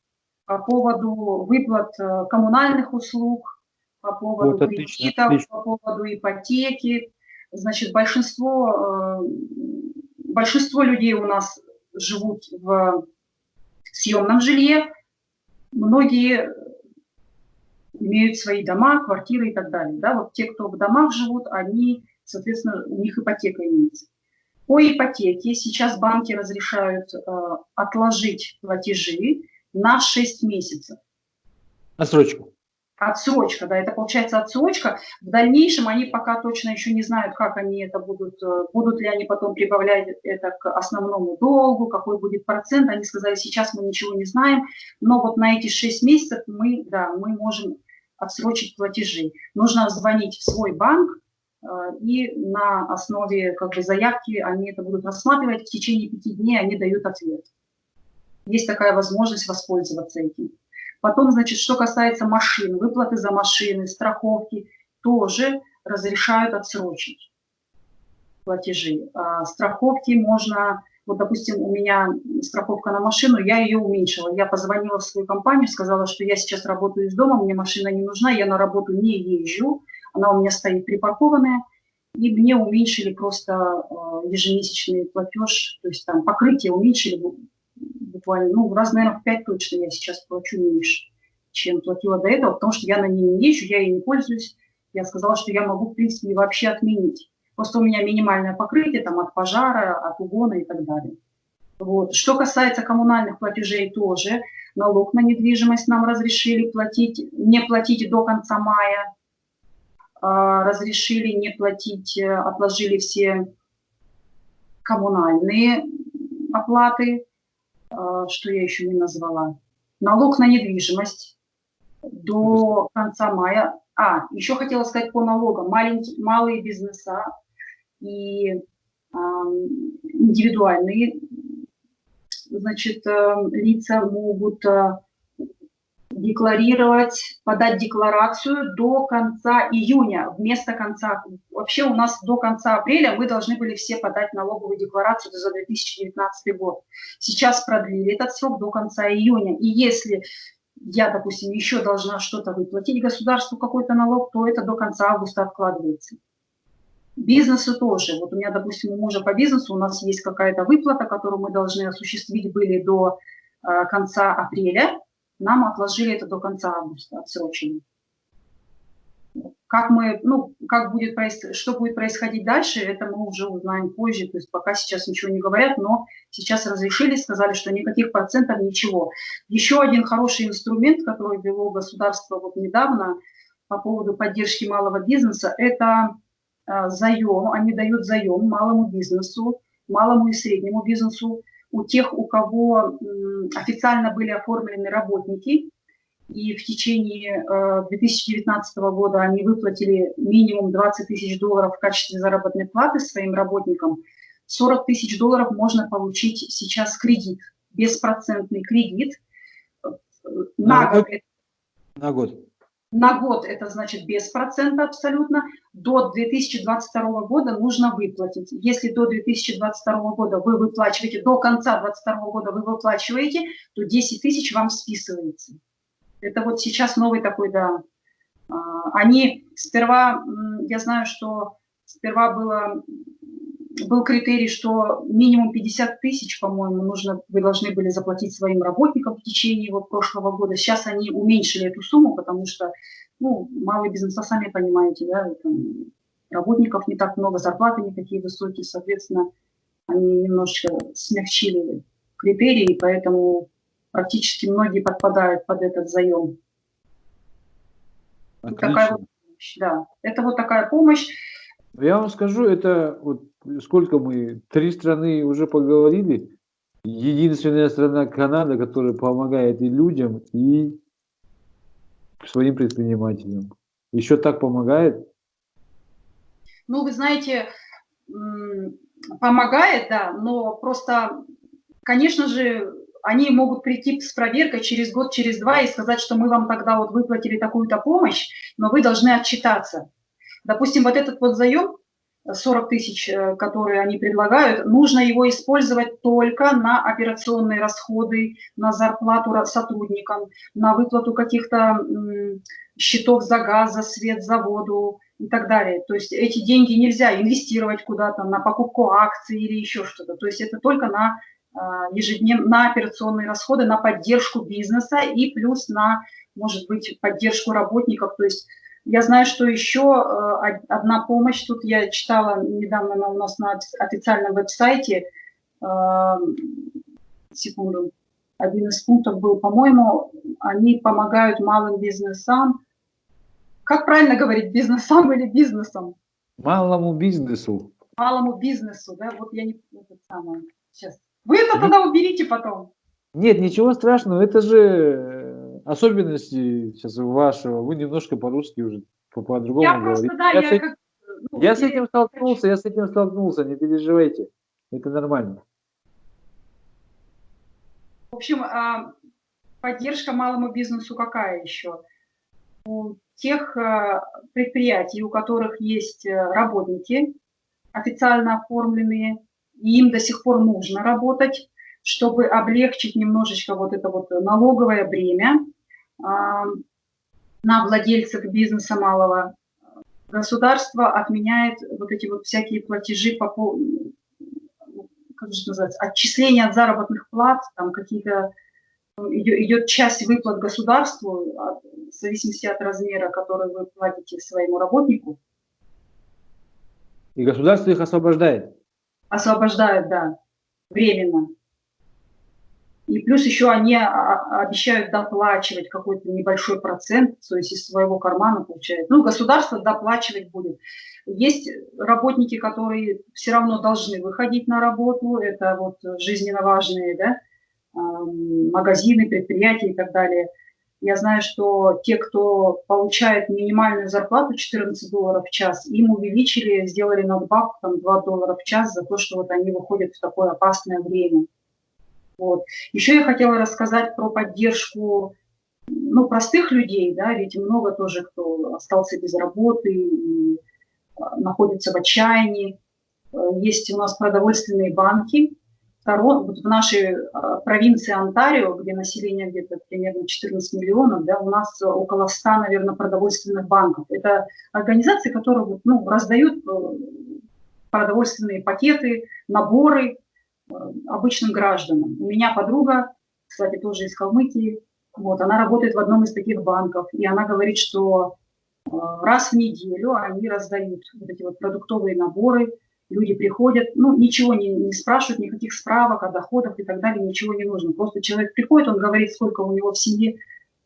по поводу выплат э, коммунальных услуг, по поводу вот, кредитов, отлично. по поводу ипотеки. Значит, большинство, э, большинство людей у нас живут в съемном жилье, многие имеют свои дома, квартиры и так далее. Да? Вот те, кто в домах живут, они, соответственно, у них ипотека имеется. По ипотеке сейчас банки разрешают э, отложить платежи на 6 месяцев. Отсрочку. Отсрочка, да, это получается отсрочка. В дальнейшем они пока точно еще не знают, как они это будут, э, будут ли они потом прибавлять это к основному долгу, какой будет процент. Они сказали, сейчас мы ничего не знаем, но вот на эти 6 месяцев мы, да, мы можем отсрочить платежи. Нужно звонить в свой банк, и на основе как бы, заявки они это будут рассматривать. В течение пяти дней они дают ответ. Есть такая возможность воспользоваться этим. Потом, значит, что касается машин, выплаты за машины, страховки, тоже разрешают отсрочить платежи. А страховки можно, вот, допустим, у меня страховка на машину, я ее уменьшила. Я позвонила в свою компанию, сказала, что я сейчас работаю из дома, мне машина не нужна, я на работу не езжу, она у меня стоит припаркованная, и мне уменьшили просто э, ежемесячный платеж, то есть там покрытие уменьшили буквально, ну, раз, наверное, в 5 точно я сейчас плачу меньше, чем платила до этого, потому что я на ней не езжу, я ей не пользуюсь. Я сказала, что я могу, в принципе, вообще отменить. Просто у меня минимальное покрытие там от пожара, от угона и так далее. Вот. Что касается коммунальных платежей тоже, налог на недвижимость нам разрешили платить, не платить до конца мая, разрешили не платить, э, отложили все коммунальные оплаты, а, что я еще не назвала. Налог на недвижимость до конца мая. А, еще хотела сказать по налогам. Маленькие, малые бизнеса и э, индивидуальные значит, э, лица могут э, декларировать, подать декларацию до конца июня, вместо конца. Вообще у нас до конца апреля мы должны были все подать налоговую декларацию за 2019 год. Сейчас продлили этот срок до конца июня. И если я, допустим, еще должна что-то выплатить государству, какой-то налог, то это до конца августа откладывается. Бизнесу тоже. Вот у меня, допустим, у мужа по бизнесу у нас есть какая-то выплата, которую мы должны осуществить были до э, конца апреля нам отложили это до конца августа, отсрочено. Как мы, ну, как будет, что будет происходить дальше, это мы уже узнаем позже, то есть пока сейчас ничего не говорят, но сейчас разрешили, сказали, что никаких процентов, ничего. Еще один хороший инструмент, который ввело государство вот недавно по поводу поддержки малого бизнеса, это э, заем, они дают заем малому бизнесу, малому и среднему бизнесу, у тех, у кого официально были оформлены работники, и в течение 2019 э, года они выплатили минимум 20 тысяч долларов в качестве заработной платы своим работникам, 40 тысяч долларов можно получить сейчас кредит, беспроцентный кредит. Э, на, на год. На год. На год это значит без процента абсолютно. До 2022 года нужно выплатить. Если до 2022 года вы выплачиваете, до конца 2022 года вы выплачиваете, то 10 тысяч вам списывается. Это вот сейчас новый такой, да. А, они сперва, я знаю, что сперва было был критерий, что минимум 50 тысяч, по-моему, нужно, вы должны были заплатить своим работникам в течение вот прошлого года. Сейчас они уменьшили эту сумму, потому что, ну, малый бизнес, сами понимаете, да, там, работников не так много, зарплаты не такие высокие, соответственно, они немножечко смягчили критерии, поэтому практически многие подпадают под этот заем. Такая вот помощь, да. Это вот такая помощь. Я вам скажу, это вот сколько мы, три страны уже поговорили. Единственная страна Канада, которая помогает и людям, и своим предпринимателям. Еще так помогает? Ну, вы знаете, помогает, да, но просто, конечно же, они могут прийти с проверкой через год, через два и сказать, что мы вам тогда вот выплатили такую-то помощь, но вы должны отчитаться. Допустим, вот этот вот заем, 40 тысяч, э, которые они предлагают, нужно его использовать только на операционные расходы, на зарплату сотрудникам, на выплату каких-то счетов за газ, за свет, за воду и так далее. То есть эти деньги нельзя инвестировать куда-то на покупку акций или еще что-то. То есть это только на а, ежедневно на операционные расходы, на поддержку бизнеса и плюс на, может быть, поддержку работников. То есть я знаю, что еще э, одна помощь, тут я читала недавно на, у нас на официальном веб-сайте, э, секунду, один из пунктов был, по-моему, они помогают малым бизнесам. Как правильно говорить, бизнесам или бизнесом? Малому бизнесу. Малому бизнесу, да, вот я не... Это самое, сейчас вы это тогда уберите потом. Нет, ничего страшного, это же особенности сейчас вашего. Вы немножко по-русски уже по-другому я говорите. Просто, да, я, я, с, как, ну, я с этим столкнулся, я с этим столкнулся, не переживайте. Это нормально. В общем, а, поддержка малому бизнесу какая еще? У тех э, предприятий, у которых есть э, работники официально оформленные, и им до сих пор нужно работать, чтобы облегчить немножечко вот это вот налоговое бремя а, на владельцев бизнеса малого. Государство отменяет вот эти вот всякие платежи по как же называется, отчисления от заработных плат, там какие-то идет часть выплат государству, в зависимости от размера, который вы платите своему работнику. И государство их освобождает? освобождают, да, временно. И плюс еще они обещают доплачивать какой-то небольшой процент, то есть из своего кармана получают. Ну, государство доплачивать будет. Есть работники, которые все равно должны выходить на работу, это вот жизненно важные, да, магазины, предприятия и так далее. Я знаю, что те, кто получает минимальную зарплату 14 долларов в час, им увеличили, сделали надбавку там 2 доллара в час за то, что вот они выходят в такое опасное время. Вот. Еще я хотела рассказать про поддержку ну, простых людей, да, ведь много тоже, кто остался без работы и а, находится в отчаянии. Э, есть у нас продовольственные банки, вот в нашей а, провинции Онтарио, где население где-то примерно 14 миллионов, да, у нас около 100, наверное, продовольственных банков. Это организации, которые ну, раздают э, продовольственные пакеты, наборы обычным гражданам. У меня подруга, кстати, тоже из Калмыкии, вот, она работает в одном из таких банков, и она говорит, что э, раз в неделю они раздают вот эти вот продуктовые наборы, люди приходят, ну, ничего не, не спрашивают, никаких справок о доходах и так далее, ничего не нужно. Просто человек приходит, он говорит, сколько у него в семье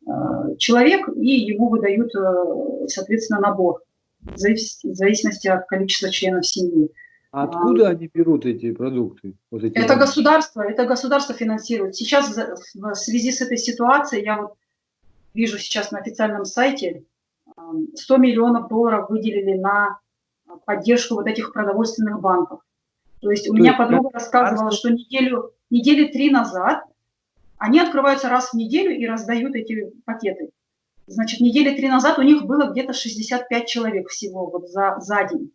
э, человек, и ему выдают, э, соответственно, набор в зависимости от количества членов семьи. А откуда а, они берут эти продукты? Вот эти это государство, это государство финансирует. Сейчас в связи с этой ситуацией, я вот вижу сейчас на официальном сайте, 100 миллионов долларов выделили на поддержку вот этих продовольственных банков. То есть у То меня подруга рассказывала, что неделю, недели три назад они открываются раз в неделю и раздают эти пакеты. Значит, недели три назад у них было где-то 65 человек всего вот за, за день.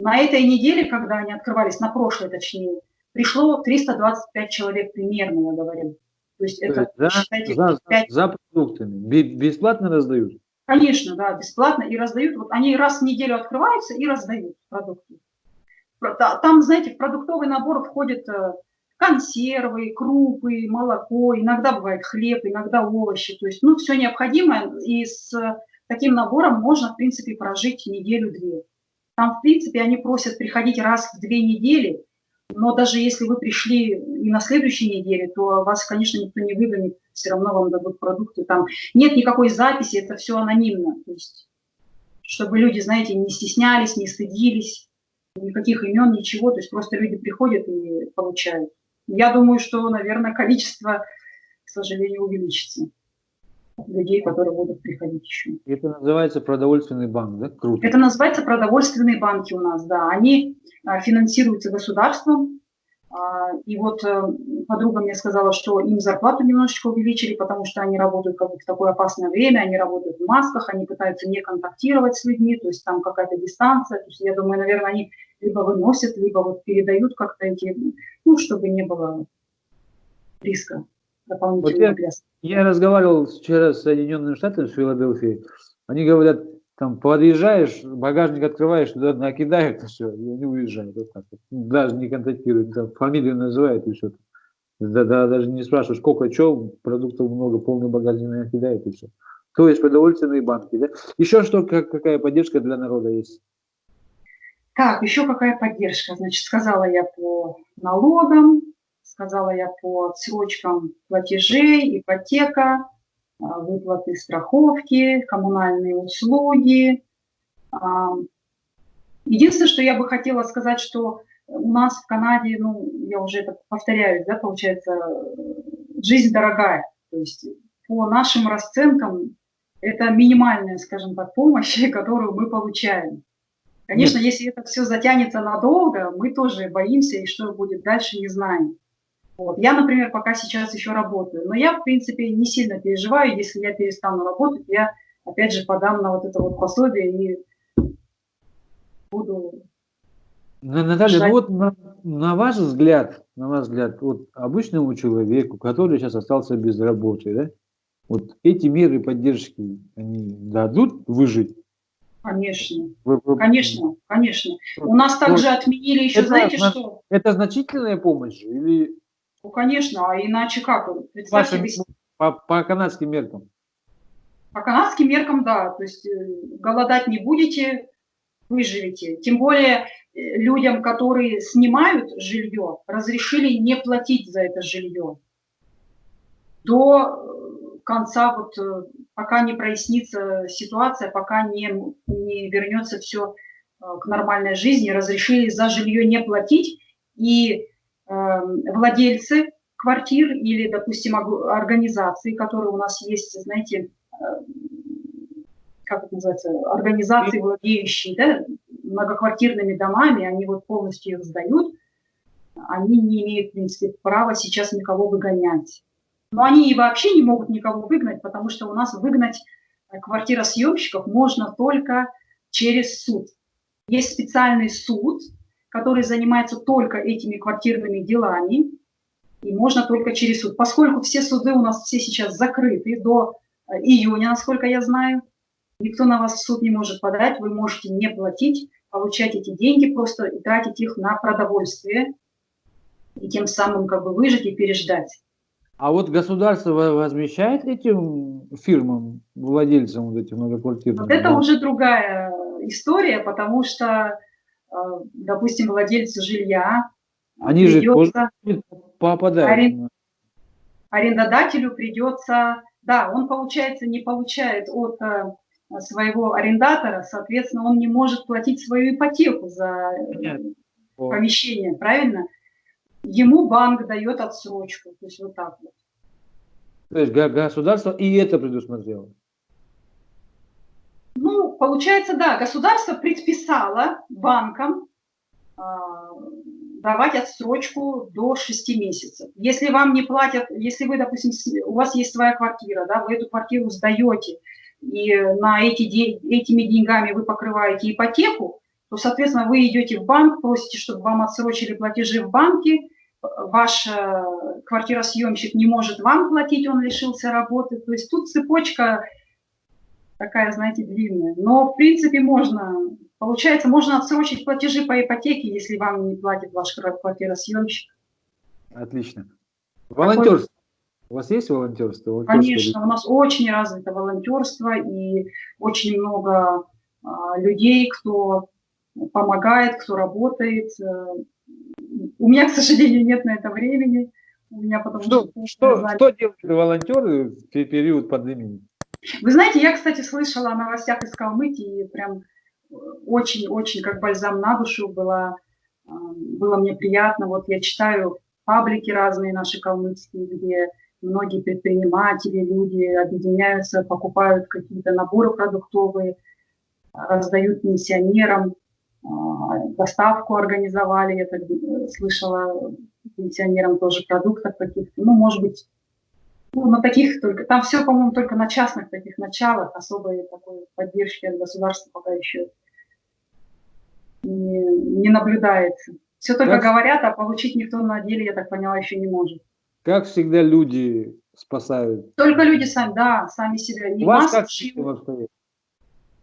На этой неделе, когда они открывались, на прошлой точнее, пришло 325 человек примерно, я говорю. То есть это, за, считайте, за, 5... за продуктами. Бесплатно раздают? Конечно, да, бесплатно и раздают. Вот они раз в неделю открываются и раздают продукты. Там, знаете, в продуктовый набор входят э, консервы, крупы, молоко, иногда бывает хлеб, иногда овощи. То есть, ну, все необходимое, и с таким набором можно, в принципе, прожить неделю-две. Там, в принципе, они просят приходить раз в две недели, Но даже если вы пришли и на следующей неделе, то вас, конечно, никто не выгонит, все равно вам дадут продукты. Там нет никакой записи, это все анонимно. То есть, чтобы люди, знаете, не стеснялись, не стыдились, никаких имен, ничего. То есть просто люди приходят и получают. Я думаю, что, наверное, количество, к сожалению, увеличится людей, которые будут приходить еще. Это называется продовольственный банк, да? Круто. Это называется продовольственные банки у нас, да. Они а, финансируются государством. А, и вот э, подруга мне сказала, что им зарплату немножечко увеличили, потому что они работают как бы в такое опасное время, они работают в масках, они пытаются не контактировать с людьми, то есть там какая-то дистанция. То есть я думаю, наверное, они либо выносят, либо вот передают как-то эти, ну, чтобы не было риска вот я, я разговаривал вчера с Соединенными Штатами, с Филадельфией. Они говорят, там подъезжаешь, багажник открываешь, туда накидают, и все, и они уезжают. Вот так. Даже не контактируют, там, фамилию называют и все. Да, да, даже не спрашиваешь, сколько, что, продуктов много, полный багажник накидают и все. То есть продовольственные банки, да? Еще что, как, какая поддержка для народа есть? Так, еще какая поддержка? Значит, сказала я по налогам, сказала я по отсрочкам платежей, ипотека, а, выплаты страховки, коммунальные услуги. А, единственное, что я бы хотела сказать, что у нас в Канаде, ну, я уже это повторяюсь, да, получается, жизнь дорогая. То есть по нашим расценкам это минимальная, скажем так, помощь, которую мы получаем. Конечно, Нет. если это все затянется надолго, мы тоже боимся, и что будет дальше, не знаем. Вот. Я, например, пока сейчас еще работаю, но я, в принципе, не сильно переживаю, если я перестану работать, я, опять же, подам на вот это вот пособие и буду... Наталья, ну вот на, на ваш взгляд, на ваш взгляд, вот обычному человеку, который сейчас остался без работы, да, вот эти меры поддержки, они дадут выжить? Конечно, конечно, конечно. У нас также отменили еще, это, знаете что? Это значительная помощь или ну, конечно, а иначе как? Вашим, по, по канадским меркам. По канадским меркам, да. То есть э, голодать не будете, выживете. Тем более э, людям, которые снимают жилье, разрешили не платить за это жилье до э, конца, вот, пока не прояснится ситуация, пока не, не вернется все к нормальной жизни, разрешили за жилье не платить. И владельцы квартир или, допустим, организации, которые у нас есть, знаете, э, как это называется, организации, владеющие да, многоквартирными домами, они вот полностью их сдают, они не имеют, в принципе, права сейчас никого выгонять. Но они и вообще не могут никого выгнать, потому что у нас выгнать э, квартиросъемщиков можно только через суд. Есть специальный суд, который занимается только этими квартирными делами, и можно только через суд. Поскольку все суды у нас все сейчас закрыты до э, июня, насколько я знаю, никто на вас в суд не может подать, вы можете не платить, получать эти деньги просто и тратить их на продовольствие, и тем самым как бы выжить и переждать. А вот государство возмещает этим фирмам, владельцам вот этих многоквартирных? Вот это уже другая история, потому что Э, допустим, владельцу жилья. Они придется, же попадают. Арен... Арендодателю придется, да, он, получается, не получает от э, своего арендатора, соответственно, он не может платить свою ипотеку за Понятно. помещение, правильно? Ему банк дает отсрочку, то есть вот так вот. То есть государство и это предусмотрело? Ну, получается, да, государство предписало банкам э, давать отсрочку до 6 месяцев. Если вам не платят, если вы, допустим, у вас есть своя квартира, да, вы эту квартиру сдаете, и на эти, этими деньгами вы покрываете ипотеку, то, соответственно, вы идете в банк, просите, чтобы вам отсрочили платежи в банке, ваш э, квартиросъемщик не может вам платить, он лишился работы. То есть тут цепочка такая, знаете, длинная. Но, в принципе, можно, получается, можно отсрочить платежи по ипотеке, если вам не платит ваш квартиросъемщик. Отлично. Волонтерство. У вас есть волонтерство? Конечно, у нас очень развито волонтерство и очень много а, людей, кто помогает, кто работает. у меня, к сожалению, нет на это времени. У меня потому что, что, что, что делают волонтеры в период пандемии? Вы знаете, я, кстати, слышала о новостях из Калмыкии, прям очень-очень как бальзам на душу было, а, было мне приятно. Вот я читаю паблики разные наши калмыцкие, где многие предприниматели, люди объединяются, покупают какие-то наборы продуктовые, раздают пенсионерам, а, доставку организовали, я так э, слышала, пенсионерам тоже продуктов каких-то, ну, может быть, ну, на таких только, там все, по-моему, только на частных таких началах, особой такой поддержки от государства пока еще не, не наблюдается. Все только как, говорят, а получить никто на деле, я так поняла, еще не может. Как всегда люди спасают? Только люди сами, да, сами себя. Не У вас как шьют.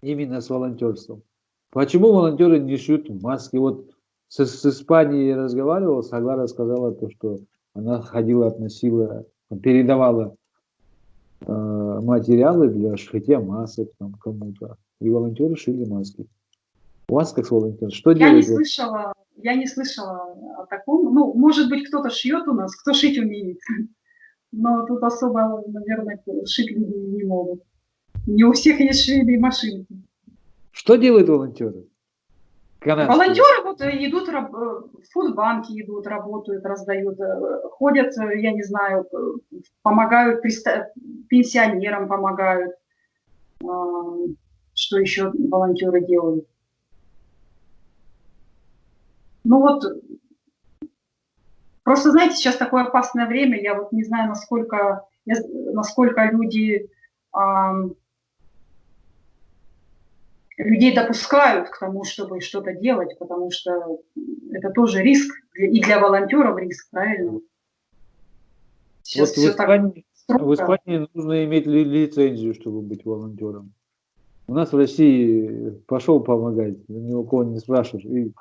Именно с волонтерством. Почему волонтеры не шьют маски? Вот с, с Испанией я разговаривал, Саглара сказала то, что она ходила, относила, передавала э, материалы для шитья масок там кому-то. И волонтеры шили маски. У вас как волонтер, что я делаете? Не слышала, я не слышала о таком. Ну, может быть, кто-то шьет у нас, кто шить умеет. Но тут особо, наверное, шить люди не могут. Не у всех есть швейные машинки. Что делают волонтеры? Канадские. Волонтеры вот э, идут, э, в фудбанки идут, работают, раздают, э, ходят, я не знаю, помогают пенсионерам, помогают. Что еще волонтеры делают? Ну вот, просто знаете, сейчас такое опасное время, я вот не знаю, насколько, насколько люди, э, людей допускают к тому, чтобы что-то делать, потому что это тоже риск, и для волонтеров риск, правильно? Сейчас вот в Испании, в Испании нужно иметь лицензию, чтобы быть волонтером. У нас в России пошел помогать, ни у кого не спрашиваешь, и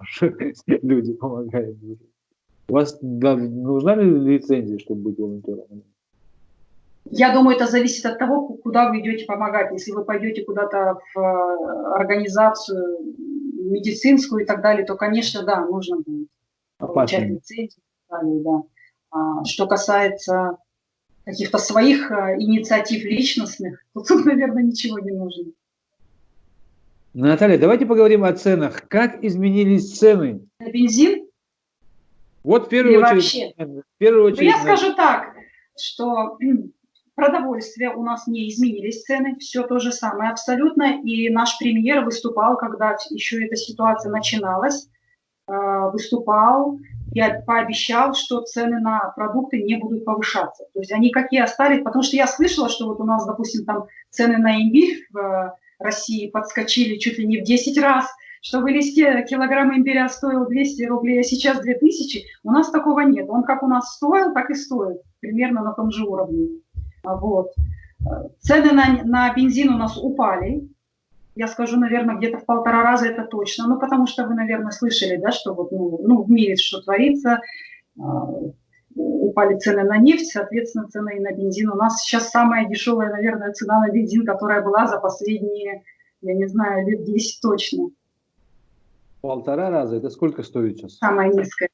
люди помогают. У вас да, нужна ли лицензия, чтобы быть волонтером? Я думаю, это зависит от того, куда вы идете помогать. Если вы пойдете куда-то в э, организацию медицинскую и так далее, то, конечно, да, нужно будет получать лицензию. Да. А, что касается каких-то своих э, инициатив личностных, то тут, наверное, ничего не нужно. Наталья, давайте поговорим о ценах. Как изменились цены? На бензин? Вот в первую Или очередь. Вообще? В первую очередь ну, я скажу так, что продовольствие у нас не изменились цены, все то же самое абсолютно. И наш премьер выступал, когда еще эта ситуация начиналась, э, выступал и пообещал, что цены на продукты не будут повышаться. То есть они какие остались, потому что я слышала, что вот у нас, допустим, там цены на имбирь в России подскочили чуть ли не в 10 раз, что в листе килограмм имбиря стоил 200 рублей, а сейчас 2000, у нас такого нет. Он как у нас стоил, так и стоит, примерно на том же уровне. Вот. Цены на, на бензин у нас упали, я скажу, наверное, где-то в полтора раза это точно, ну, потому что вы, наверное, слышали, да, что вот, ну, ну в мире что творится, а, упали цены на нефть, соответственно, цены и на бензин. У нас сейчас самая дешевая, наверное, цена на бензин, которая была за последние, я не знаю, лет 10 точно. Полтора раза? Это сколько стоит сейчас? Самая низкая.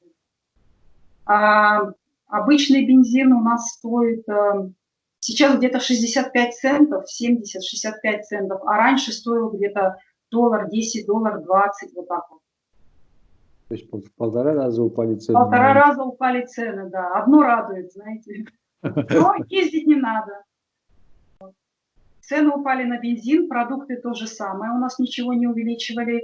А, обычный бензин у нас стоит а, сейчас где-то 65 центов, 70-65 центов, а раньше стоил где-то доллар 10, доллар 20, вот так вот. То есть в полтора раза упали цены. Полтора раза упали цены, да. Одно радует, знаете. Но ездить не надо. Цены упали на бензин, продукты то же самое. У нас ничего не увеличивали.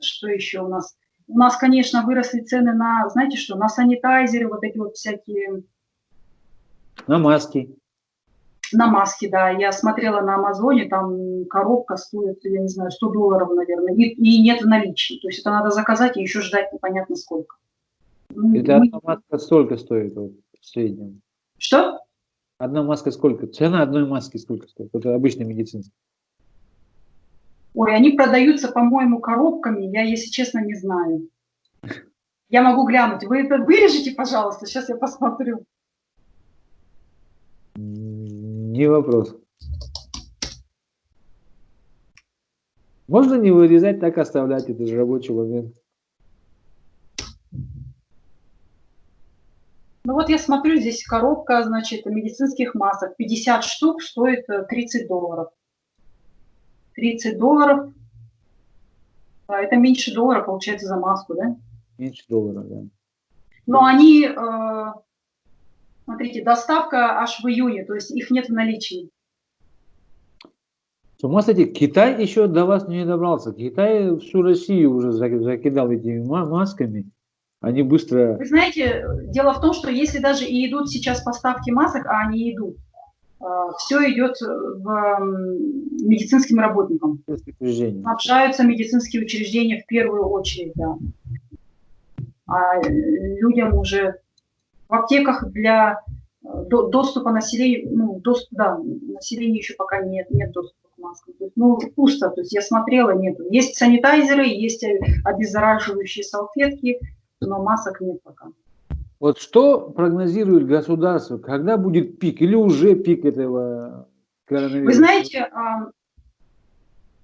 Что еще у нас? У нас, конечно, выросли цены на, знаете что, на санитайзеры, вот эти вот всякие... На маски на маске, да. Я смотрела на Амазоне, там коробка стоит, я не знаю, 100 долларов, наверное, и, и нет в наличии. То есть это надо заказать и еще ждать непонятно сколько. Ну, это Мы... одна маска столько стоит вот, в среднем? Что? Одна маска сколько? Цена одной маски сколько стоит? Это обычная медицинская. Ой, они продаются, по-моему, коробками, я, если честно, не знаю. Я могу глянуть. Вы это вырежете, пожалуйста, сейчас я посмотрю. Не вопрос. Можно не вырезать, так оставлять, это же рабочий момент. Ну вот я смотрю, здесь коробка, значит, медицинских масок. 50 штук стоит 30 э, долларов. 30 долларов. А это меньше доллара получается за маску, да? Меньше доллара, да. Но они, э, смотрите, доставка аж в июне, то есть их нет в наличии. С ума сойти, Китай еще до вас не добрался. Китай всю Россию уже закидал этими масками. Они быстро... Вы знаете, дело в том, что если даже и идут сейчас поставки масок, а они идут, э, все идет в медицинским работникам. Снабжаются медицинские учреждения в первую очередь, да. А людям уже в аптеках для э, доступа населения, ну, доступ, да, населения еще пока нет, нет доступа к маскам. То есть, ну, пусто, то есть я смотрела, нет. Есть санитайзеры, есть обеззараживающие салфетки, но масок нет пока. Вот что прогнозирует государство, когда будет пик или уже пик этого коронавируса? Вы знаете,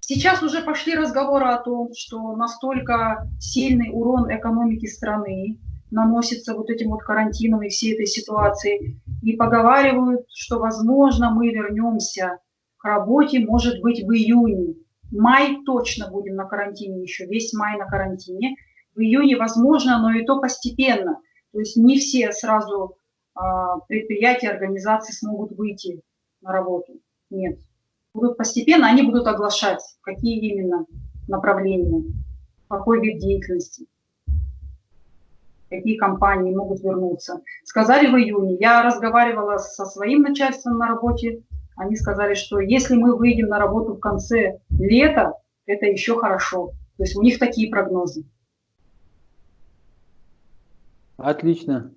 сейчас уже пошли разговоры о том, что настолько сильный урон экономики страны наносится вот этим вот карантином и всей этой ситуацией. И поговаривают, что, возможно, мы вернемся к работе, может быть, в июне. Май точно будем на карантине еще, весь май на карантине в июне возможно, но и то постепенно. То есть не все сразу а, предприятия, организации смогут выйти на работу. Нет. Будут постепенно, они будут оглашать, какие именно направления, какой вид деятельности, какие компании могут вернуться. Сказали в июне. Я разговаривала со своим начальством на работе. Они сказали, что если мы выйдем на работу в конце лета, это еще хорошо. То есть у них такие прогнозы. Отлично.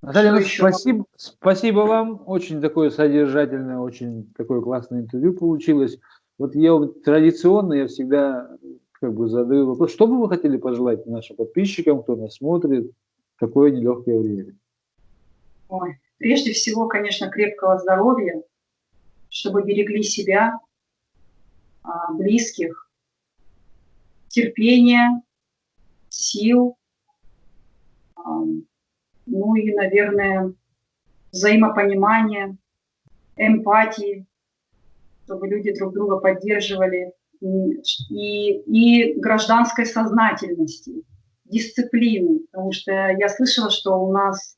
Наталья, ну, спасибо, спасибо вам. Очень такое содержательное, очень такое классное интервью получилось. Вот я традиционно, я всегда как бы задаю вопрос, что бы вы хотели пожелать нашим подписчикам, кто нас смотрит, такое нелегкое время? Ой, прежде всего, конечно, крепкого здоровья, чтобы берегли себя, а, близких, терпения, сил, ну и, наверное, взаимопонимание, эмпатии, чтобы люди друг друга поддерживали, и, и гражданской сознательности, дисциплины, потому что я слышала, что у нас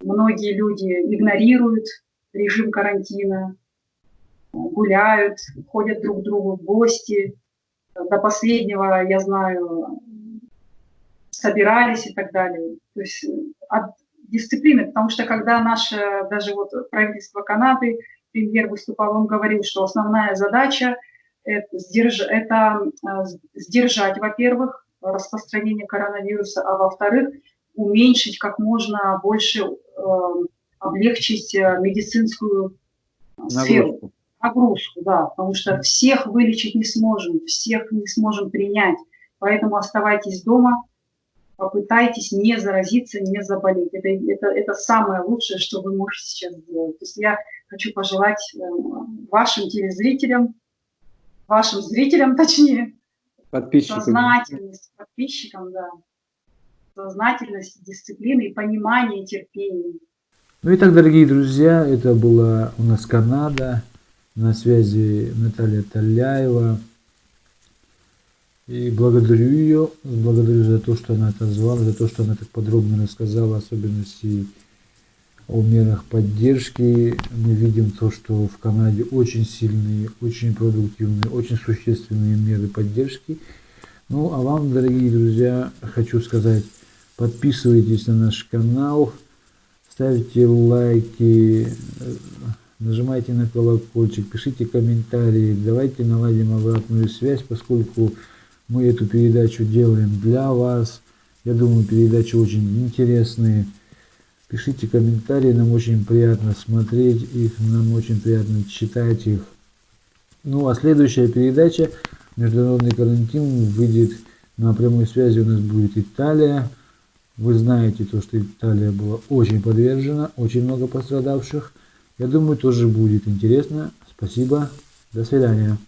многие люди игнорируют режим карантина, гуляют, ходят друг к другу в гости. До последнего, я знаю, собирались и так далее. То есть э, от дисциплины, потому что когда наше, даже вот правительство Канады, премьер выступал, он говорил, что основная задача это, сдерж, это э, сдержать, во-первых, распространение коронавируса, а во-вторых, уменьшить как можно больше, э, облегчить э, медицинскую Нагрузку. сферу. Нагрузку, да, потому что всех вылечить не сможем, всех не сможем принять. Поэтому оставайтесь дома, попытайтесь не заразиться, не заболеть. Это, это, это самое лучшее, что вы можете сейчас сделать. То есть я хочу пожелать э, вашим телезрителям, вашим зрителям точнее, подписчикам. сознательность, подписчикам, да, сознательность, дисциплины и понимание, терпение. Ну и так, дорогие друзья, это была у нас Канада, на связи Наталья Таляева. И благодарю ее, благодарю за то, что она отозвалась, за то, что она так подробно рассказала особенности о мерах поддержки. Мы видим то, что в Канаде очень сильные, очень продуктивные, очень существенные меры поддержки. Ну, а вам, дорогие друзья, хочу сказать, подписывайтесь на наш канал, ставьте лайки, нажимайте на колокольчик, пишите комментарии, давайте наладим обратную связь, поскольку мы эту передачу делаем для вас. Я думаю, передачи очень интересные. Пишите комментарии, нам очень приятно смотреть их, нам очень приятно читать их. Ну а следующая передача «Международный карантин» выйдет на прямой связи у нас будет Италия. Вы знаете то, что Италия была очень подвержена, очень много пострадавших. Я думаю, тоже будет интересно. Спасибо. До свидания.